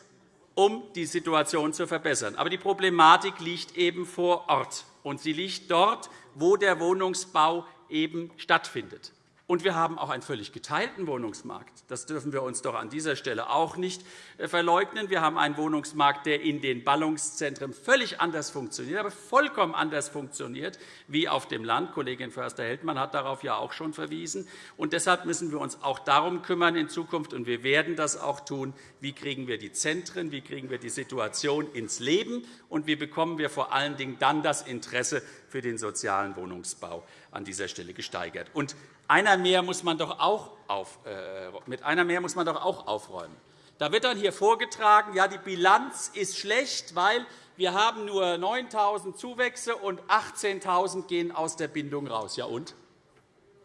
um die Situation zu verbessern. Aber die Problematik liegt eben vor Ort, und sie liegt dort, wo der Wohnungsbau eben stattfindet. Und wir haben auch einen völlig geteilten Wohnungsmarkt. Das dürfen wir uns doch an dieser Stelle auch nicht äh, verleugnen. Wir haben einen Wohnungsmarkt, der in den Ballungszentren völlig anders funktioniert, aber vollkommen anders funktioniert wie auf dem Land. Kollegin Förster-Heldmann hat darauf ja auch schon verwiesen. Und deshalb müssen wir uns auch darum kümmern in Zukunft, und wir werden das auch tun, wie kriegen wir die Zentren, wie kriegen wir die Situation ins Leben und wie bekommen wir vor allen Dingen dann das Interesse für den sozialen Wohnungsbau an dieser Stelle gesteigert. Und einer mehr muss man doch auch auf, äh, mit einer mehr muss man doch auch aufräumen. Da wird dann hier vorgetragen, ja, die Bilanz ist schlecht, weil wir haben nur 9.000 Zuwächse und 18.000 gehen aus der Bindung raus. Ja und?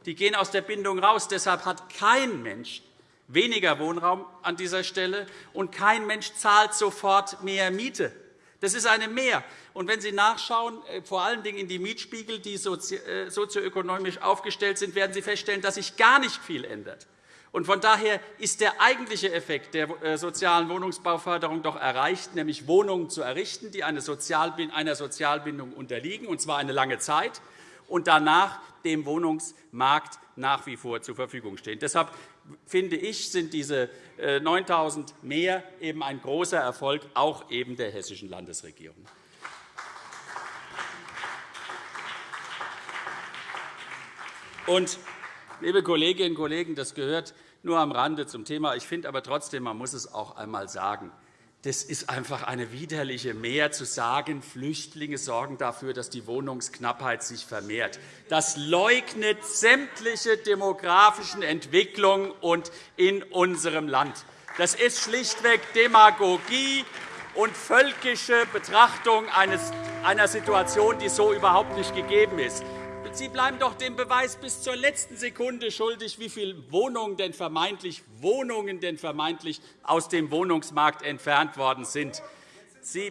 Die gehen aus der Bindung raus. Deshalb hat kein Mensch weniger Wohnraum an dieser Stelle, und kein Mensch zahlt sofort mehr Miete. Das ist eine Mehr. Und wenn Sie nachschauen, äh, vor allen Dingen in die Mietspiegel, die äh, sozioökonomisch aufgestellt sind, werden Sie feststellen, dass sich gar nicht viel ändert. Von daher ist der eigentliche Effekt der äh, sozialen Wohnungsbauförderung doch erreicht, nämlich Wohnungen zu errichten, die einer Sozialbindung unterliegen, und zwar eine lange Zeit, und danach dem Wohnungsmarkt nach wie vor zur Verfügung stehen. Deshalb finde ich, sind diese 9.000 mehr eben ein großer Erfolg auch eben der hessischen Landesregierung. Und, liebe Kolleginnen und Kollegen, das gehört nur am Rande zum Thema. Ich finde aber trotzdem, man muss es auch einmal sagen. Das ist einfach eine widerliche Mehr, zu sagen, Flüchtlinge sorgen dafür, dass die Wohnungsknappheit sich vermehrt. Das leugnet sämtliche demografischen Entwicklungen in unserem Land. Das ist schlichtweg Demagogie und völkische Betrachtung einer Situation, die so überhaupt nicht gegeben ist. Sie bleiben doch dem Beweis bis zur letzten Sekunde schuldig, wie viele Wohnungen denn vermeintlich, Wohnungen denn vermeintlich aus dem Wohnungsmarkt entfernt worden sind. Sie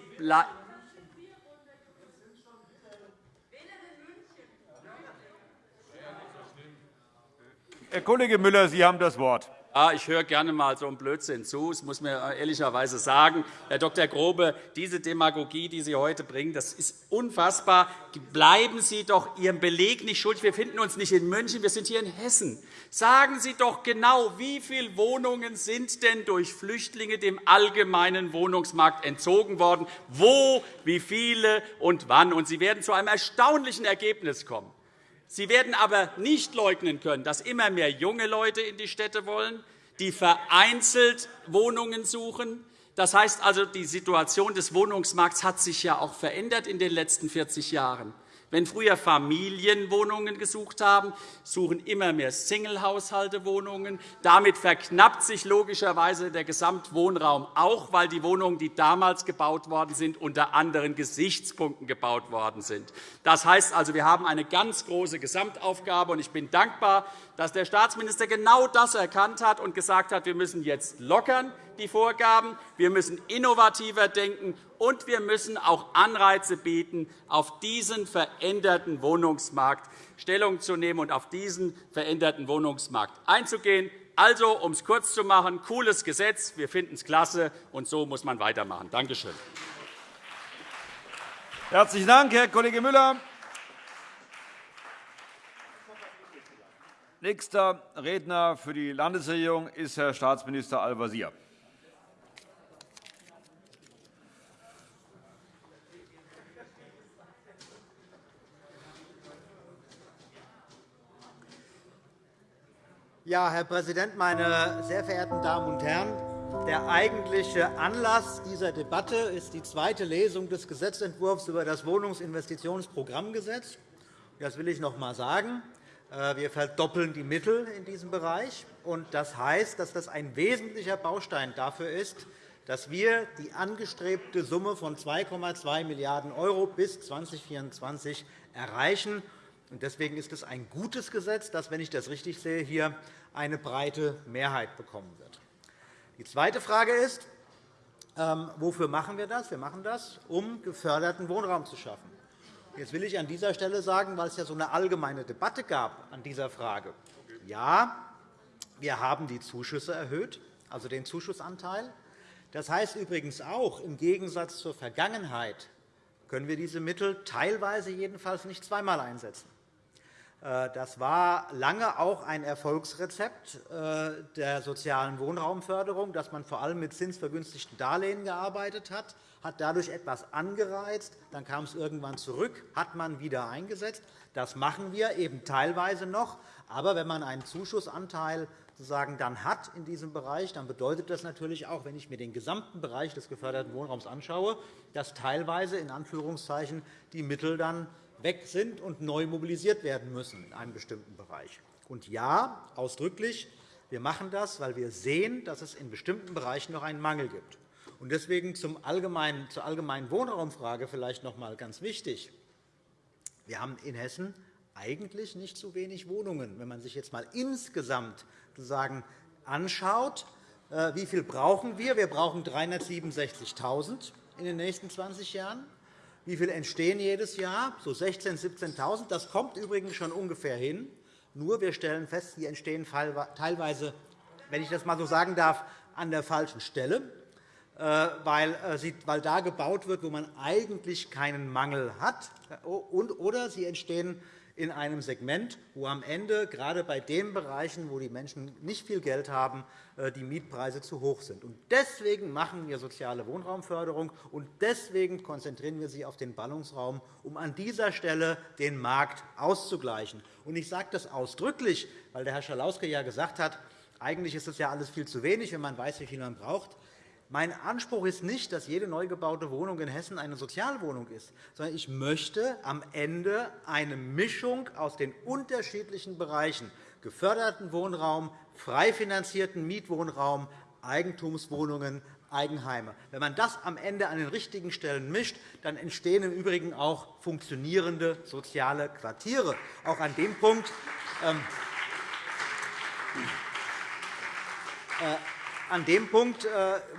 Herr Kollege Müller, Sie haben das Wort. Ja, ich höre gerne einmal so einen Blödsinn zu. Das muss man ehrlicherweise sagen. Herr Dr. Grobe, diese Demagogie, die Sie heute bringen, das ist unfassbar. Bleiben Sie doch Ihrem Beleg nicht schuldig. Wir finden uns nicht in München, wir sind hier in Hessen. Sagen Sie doch genau, wie viele Wohnungen sind denn durch Flüchtlinge dem allgemeinen Wohnungsmarkt entzogen worden? Wo, wie viele und wann? Und Sie werden zu einem erstaunlichen Ergebnis kommen. Sie werden aber nicht leugnen können, dass immer mehr junge Leute in die Städte wollen, die vereinzelt Wohnungen suchen. Das heißt also, die Situation des Wohnungsmarkts hat sich ja auch verändert in den letzten 40 Jahren. Wenn früher Familien Wohnungen gesucht haben, suchen immer mehr Singlehaushalte Wohnungen. Damit verknappt sich logischerweise der Gesamtwohnraum auch, weil die Wohnungen, die damals gebaut worden sind, unter anderen Gesichtspunkten gebaut worden sind. Das heißt also, wir haben eine ganz große Gesamtaufgabe. und Ich bin dankbar, dass der Staatsminister genau das erkannt hat und gesagt hat, wir müssen jetzt lockern. die Vorgaben, wir müssen innovativer denken, und wir müssen auch Anreize bieten, auf diesen veränderten Wohnungsmarkt Stellung zu nehmen und auf diesen veränderten Wohnungsmarkt einzugehen. Also, um es kurz zu machen, cooles Gesetz, wir finden es klasse, und so muss man weitermachen. Danke schön. Herzlichen Dank, Herr Kollege Müller. Nächster Redner für die Landesregierung ist Herr Staatsminister Al-Wazir. Ja, Herr Präsident, meine sehr verehrten Damen und Herren! Der eigentliche Anlass dieser Debatte ist die zweite Lesung des Gesetzentwurfs über das Wohnungsinvestitionsprogrammgesetz. Das will ich noch einmal sagen. Äh, wir verdoppeln die Mittel in diesem Bereich. Das heißt, dass das ein wesentlicher Baustein dafür ist, dass wir die angestrebte Summe von 2,2 Milliarden € bis 2024 erreichen. Deswegen ist es ein gutes Gesetz, das, wenn ich das richtig sehe, hier eine breite Mehrheit bekommen wird. Die zweite Frage ist, ähm, wofür machen wir das? Wir machen das, um geförderten Wohnraum zu schaffen. Jetzt will ich an dieser Stelle sagen, weil es ja so eine allgemeine Debatte gab an dieser Frage. Ja, wir haben die Zuschüsse erhöht, also den Zuschussanteil. Das heißt übrigens auch, im Gegensatz zur Vergangenheit können wir diese Mittel teilweise jedenfalls nicht zweimal einsetzen. Äh, das war lange auch ein Erfolgsrezept äh, der sozialen Wohnraumförderung, dass man vor allem mit zinsvergünstigten Darlehen gearbeitet hat, hat dadurch etwas angereizt. Dann kam es irgendwann zurück, hat man wieder eingesetzt. Das machen wir eben teilweise noch. Aber wenn man einen Zuschussanteil sozusagen dann hat in diesem Bereich, dann bedeutet das natürlich auch, wenn ich mir den gesamten Bereich des geförderten Wohnraums anschaue, dass teilweise in Anführungszeichen die Mittel dann weg sind und neu mobilisiert werden müssen in einem bestimmten Bereich. Und ja, ausdrücklich, wir machen das, weil wir sehen, dass es in bestimmten Bereichen noch einen Mangel gibt. Und deswegen zum allgemeinen, zur allgemeinen Wohnraumfrage vielleicht noch einmal ganz wichtig. Wir haben in Hessen eigentlich nicht zu wenig Wohnungen. Wenn man sich jetzt einmal insgesamt sozusagen anschaut, äh, wie viel brauchen wir? Wir brauchen 367.000 in den nächsten 20 Jahren. Wie viele entstehen jedes Jahr? So 16.000, 17.000. Das kommt übrigens schon ungefähr hin. Nur wir stellen fest, sie entstehen teilweise, wenn ich das einmal so sagen darf, an der falschen Stelle, äh, äh, weil da gebaut wird, wo man eigentlich keinen Mangel hat, oder sie entstehen in einem Segment, wo am Ende gerade bei den Bereichen, wo die Menschen nicht viel Geld haben, äh, die Mietpreise zu hoch sind. Deswegen machen wir soziale Wohnraumförderung, und deswegen konzentrieren wir sie auf den Ballungsraum, um an dieser Stelle den Markt auszugleichen. Ich sage das ausdrücklich, weil der Herr Schalauske ja gesagt hat, eigentlich ist es ja alles viel zu wenig, wenn man weiß, wie viel man braucht. Mein Anspruch ist nicht, dass jede neu gebaute Wohnung in Hessen eine Sozialwohnung ist, sondern ich möchte am Ende eine Mischung aus den unterschiedlichen Bereichen geförderten Wohnraum, frei finanzierten Mietwohnraum, Eigentumswohnungen, Eigenheime. Wenn man das am Ende an den richtigen Stellen mischt, dann entstehen im Übrigen auch funktionierende soziale Quartiere. Auch an dem Punkt ähm, äh, an dem Punkt äh,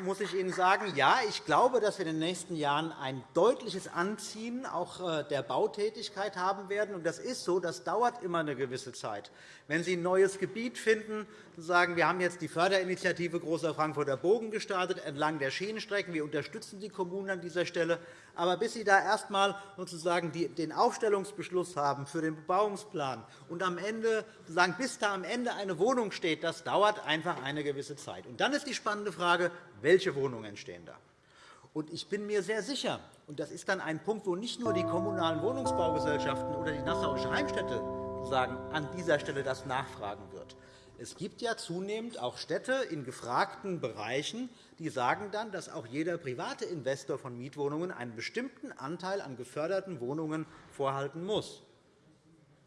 muss ich Ihnen sagen, ja, ich glaube, dass wir in den nächsten Jahren ein deutliches Anziehen auch äh, der Bautätigkeit haben werden. Das ist so, das dauert immer eine gewisse Zeit. Wenn Sie ein neues Gebiet finden, sagen, wir haben jetzt die Förderinitiative Großer Frankfurter Bogen gestartet entlang der Schienenstrecken. Wir unterstützen die Kommunen an dieser Stelle. Aber bis Sie da erst einmal sozusagen den Aufstellungsbeschluss haben für den Bebauungsplan und am Ende, sozusagen, bis da am Ende eine Wohnung steht, das dauert einfach eine gewisse Zeit. Und dann ist die spannende Frage, welche Wohnungen entstehen da? Und ich bin mir sehr sicher, und das ist dann ein Punkt, wo nicht nur die kommunalen Wohnungsbaugesellschaften oder die Nassauische Heimstätte sagen, an dieser Stelle das nachfragen wird. Es gibt ja zunehmend auch Städte in gefragten Bereichen, die sagen dann, dass auch jeder private Investor von Mietwohnungen einen bestimmten Anteil an geförderten Wohnungen vorhalten muss.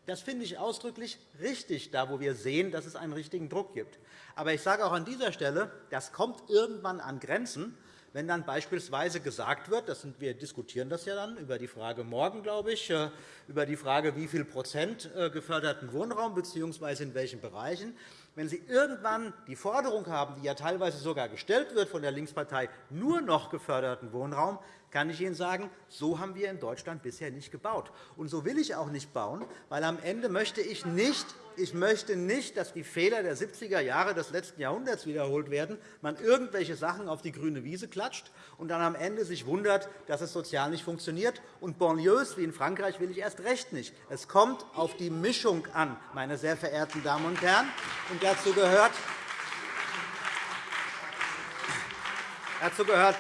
Das finde ich ausdrücklich richtig, da wo wir sehen, dass es einen richtigen Druck gibt. Aber ich sage auch an dieser Stelle, das kommt irgendwann an Grenzen, wenn dann beispielsweise gesagt wird, das sind, wir diskutieren das ja dann über die Frage morgen, glaube ich, äh, über die Frage, wie viel Prozent äh, geförderten Wohnraum bzw. in welchen Bereichen, Wenn Sie irgendwann die Forderung haben, die ja teilweise sogar gestellt wird von der Linkspartei, nur noch geförderten Wohnraum, kann ich Ihnen sagen, so haben wir in Deutschland bisher nicht gebaut. Und so will ich auch nicht bauen, weil am Ende möchte ich nicht, ich möchte nicht, dass die Fehler der 70er Jahre des letzten Jahrhunderts wiederholt werden, man irgendwelche Sachen auf die grüne Wiese klatscht und dann am Ende sich wundert, dass es sozial nicht funktioniert. Und Banlieues wie in Frankreich will ich erst recht nicht. Es kommt auf die Mischung an, meine sehr verehrten Damen und Herren. Und dazu gehört, dazu gehört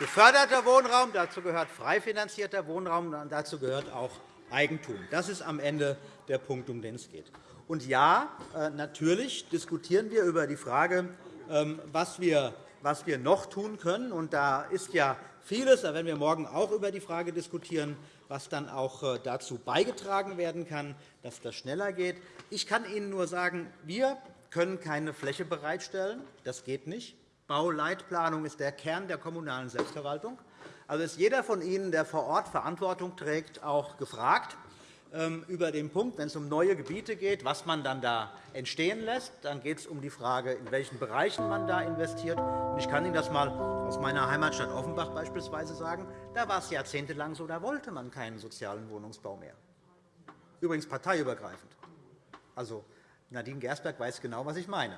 geförderter Wohnraum, dazu gehört frei finanzierter Wohnraum, und dazu gehört auch Eigentum. Das ist am Ende der Punkt, um den es geht. Und ja, äh, natürlich diskutieren wir über die Frage, ähm, was wir noch tun können. Und da ist ja vieles, da werden wir morgen auch über die Frage diskutieren, was dann auch äh, dazu beigetragen werden kann, dass das schneller geht. Ich kann Ihnen nur sagen, wir können keine Fläche bereitstellen. Das geht nicht. Bauleitplanung ist der Kern der kommunalen Selbstverwaltung. Also ist jeder von Ihnen, der vor Ort Verantwortung trägt, auch gefragt ähm, über den Punkt, wenn es um neue Gebiete geht, was man dann da entstehen lässt. Dann geht es um die Frage, in welchen Bereichen man da investiert. Ich kann Ihnen das einmal aus meiner Heimatstadt Offenbach beispielsweise sagen. Da war es jahrzehntelang so, da wollte man keinen sozialen Wohnungsbau mehr. Übrigens parteiübergreifend. Also, Nadine Gersberg weiß genau, was ich meine.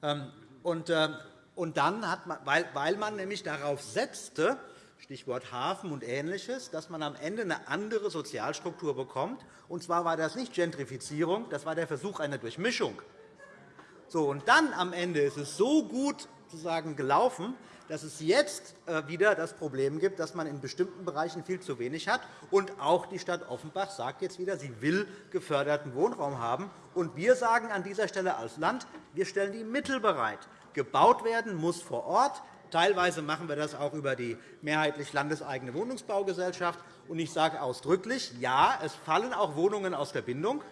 Ähm, und äh, und dann hat man, weil, weil man nämlich darauf setzte, Stichwort Hafen und Ähnliches, dass man am Ende eine andere Sozialstruktur bekommt. Und zwar war das nicht Gentrifizierung, das war der Versuch einer Durchmischung. So, und dann am Ende ist es so gut sozusagen gelaufen, dass es jetzt äh, wieder das Problem gibt, dass man in bestimmten Bereichen viel zu wenig hat. Und auch die Stadt Offenbach sagt jetzt wieder, sie will geförderten Wohnraum haben. Und wir sagen an dieser Stelle als Land, wir stellen die Mittel bereit gebaut werden muss vor Ort. Teilweise machen wir das auch über die mehrheitlich landeseigene Wohnungsbaugesellschaft. ich sage ausdrücklich, ja, es fallen auch Wohnungen aus der Bindung,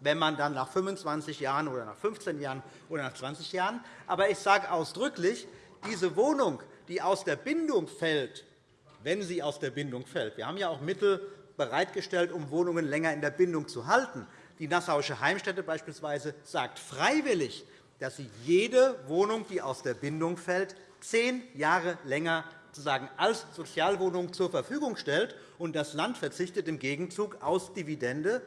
wenn man dann nach 25 Jahren oder nach 15 Jahren oder nach 20 Jahren. Aber ich sage ausdrücklich, diese Wohnung, die aus der Bindung fällt, wenn sie aus der Bindung fällt, wir haben ja auch Mittel bereitgestellt, um Wohnungen länger in der Bindung zu halten. Die Nassauische Heimstätte beispielsweise sagt freiwillig, dass sie jede Wohnung, die aus der Bindung fällt, zehn Jahre länger sozusagen als Sozialwohnung zur Verfügung stellt, und das Land verzichtet im Gegenzug auf Dividende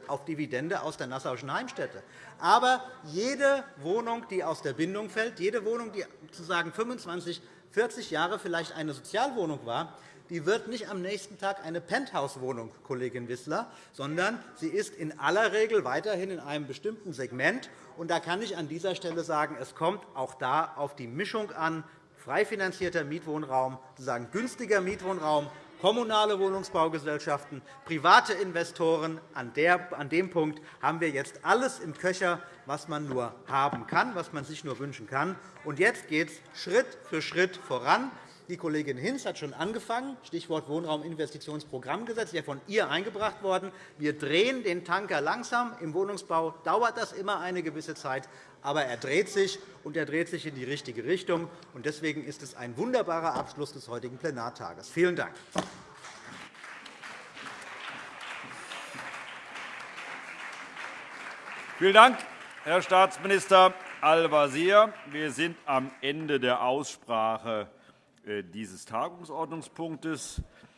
aus der Nassauischen Heimstätte. Aber jede Wohnung, die aus der Bindung fällt, jede Wohnung, die sozusagen 25, 40 Jahre vielleicht eine Sozialwohnung war, die wird nicht am nächsten Tag eine Penthouse-Wohnung, Kollegin Wissler, sondern sie ist in aller Regel weiterhin in einem bestimmten Segment. Und da kann ich an dieser Stelle sagen, es kommt auch da auf die Mischung an, frei finanzierter Mietwohnraum, sozusagen günstiger Mietwohnraum, kommunale Wohnungsbaugesellschaften, private Investoren. An dem Punkt haben wir jetzt alles im Köcher, was man nur haben kann, was man sich nur wünschen kann. Und jetzt geht es Schritt für Schritt voran. Die Kollegin Hinz hat schon angefangen, Stichwort Wohnrauminvestitionsprogrammgesetz, ja von ihr eingebracht worden. Wir drehen den Tanker langsam. Im Wohnungsbau dauert das immer eine gewisse Zeit, aber er dreht sich, und er dreht sich in die richtige Richtung. Deswegen ist es ein wunderbarer Abschluss des heutigen Plenartages. Vielen Dank. Vielen Dank, Herr Staatsminister Al-Wazir. Wir sind am Ende der Aussprache dieses Tagungsordnungspunktes.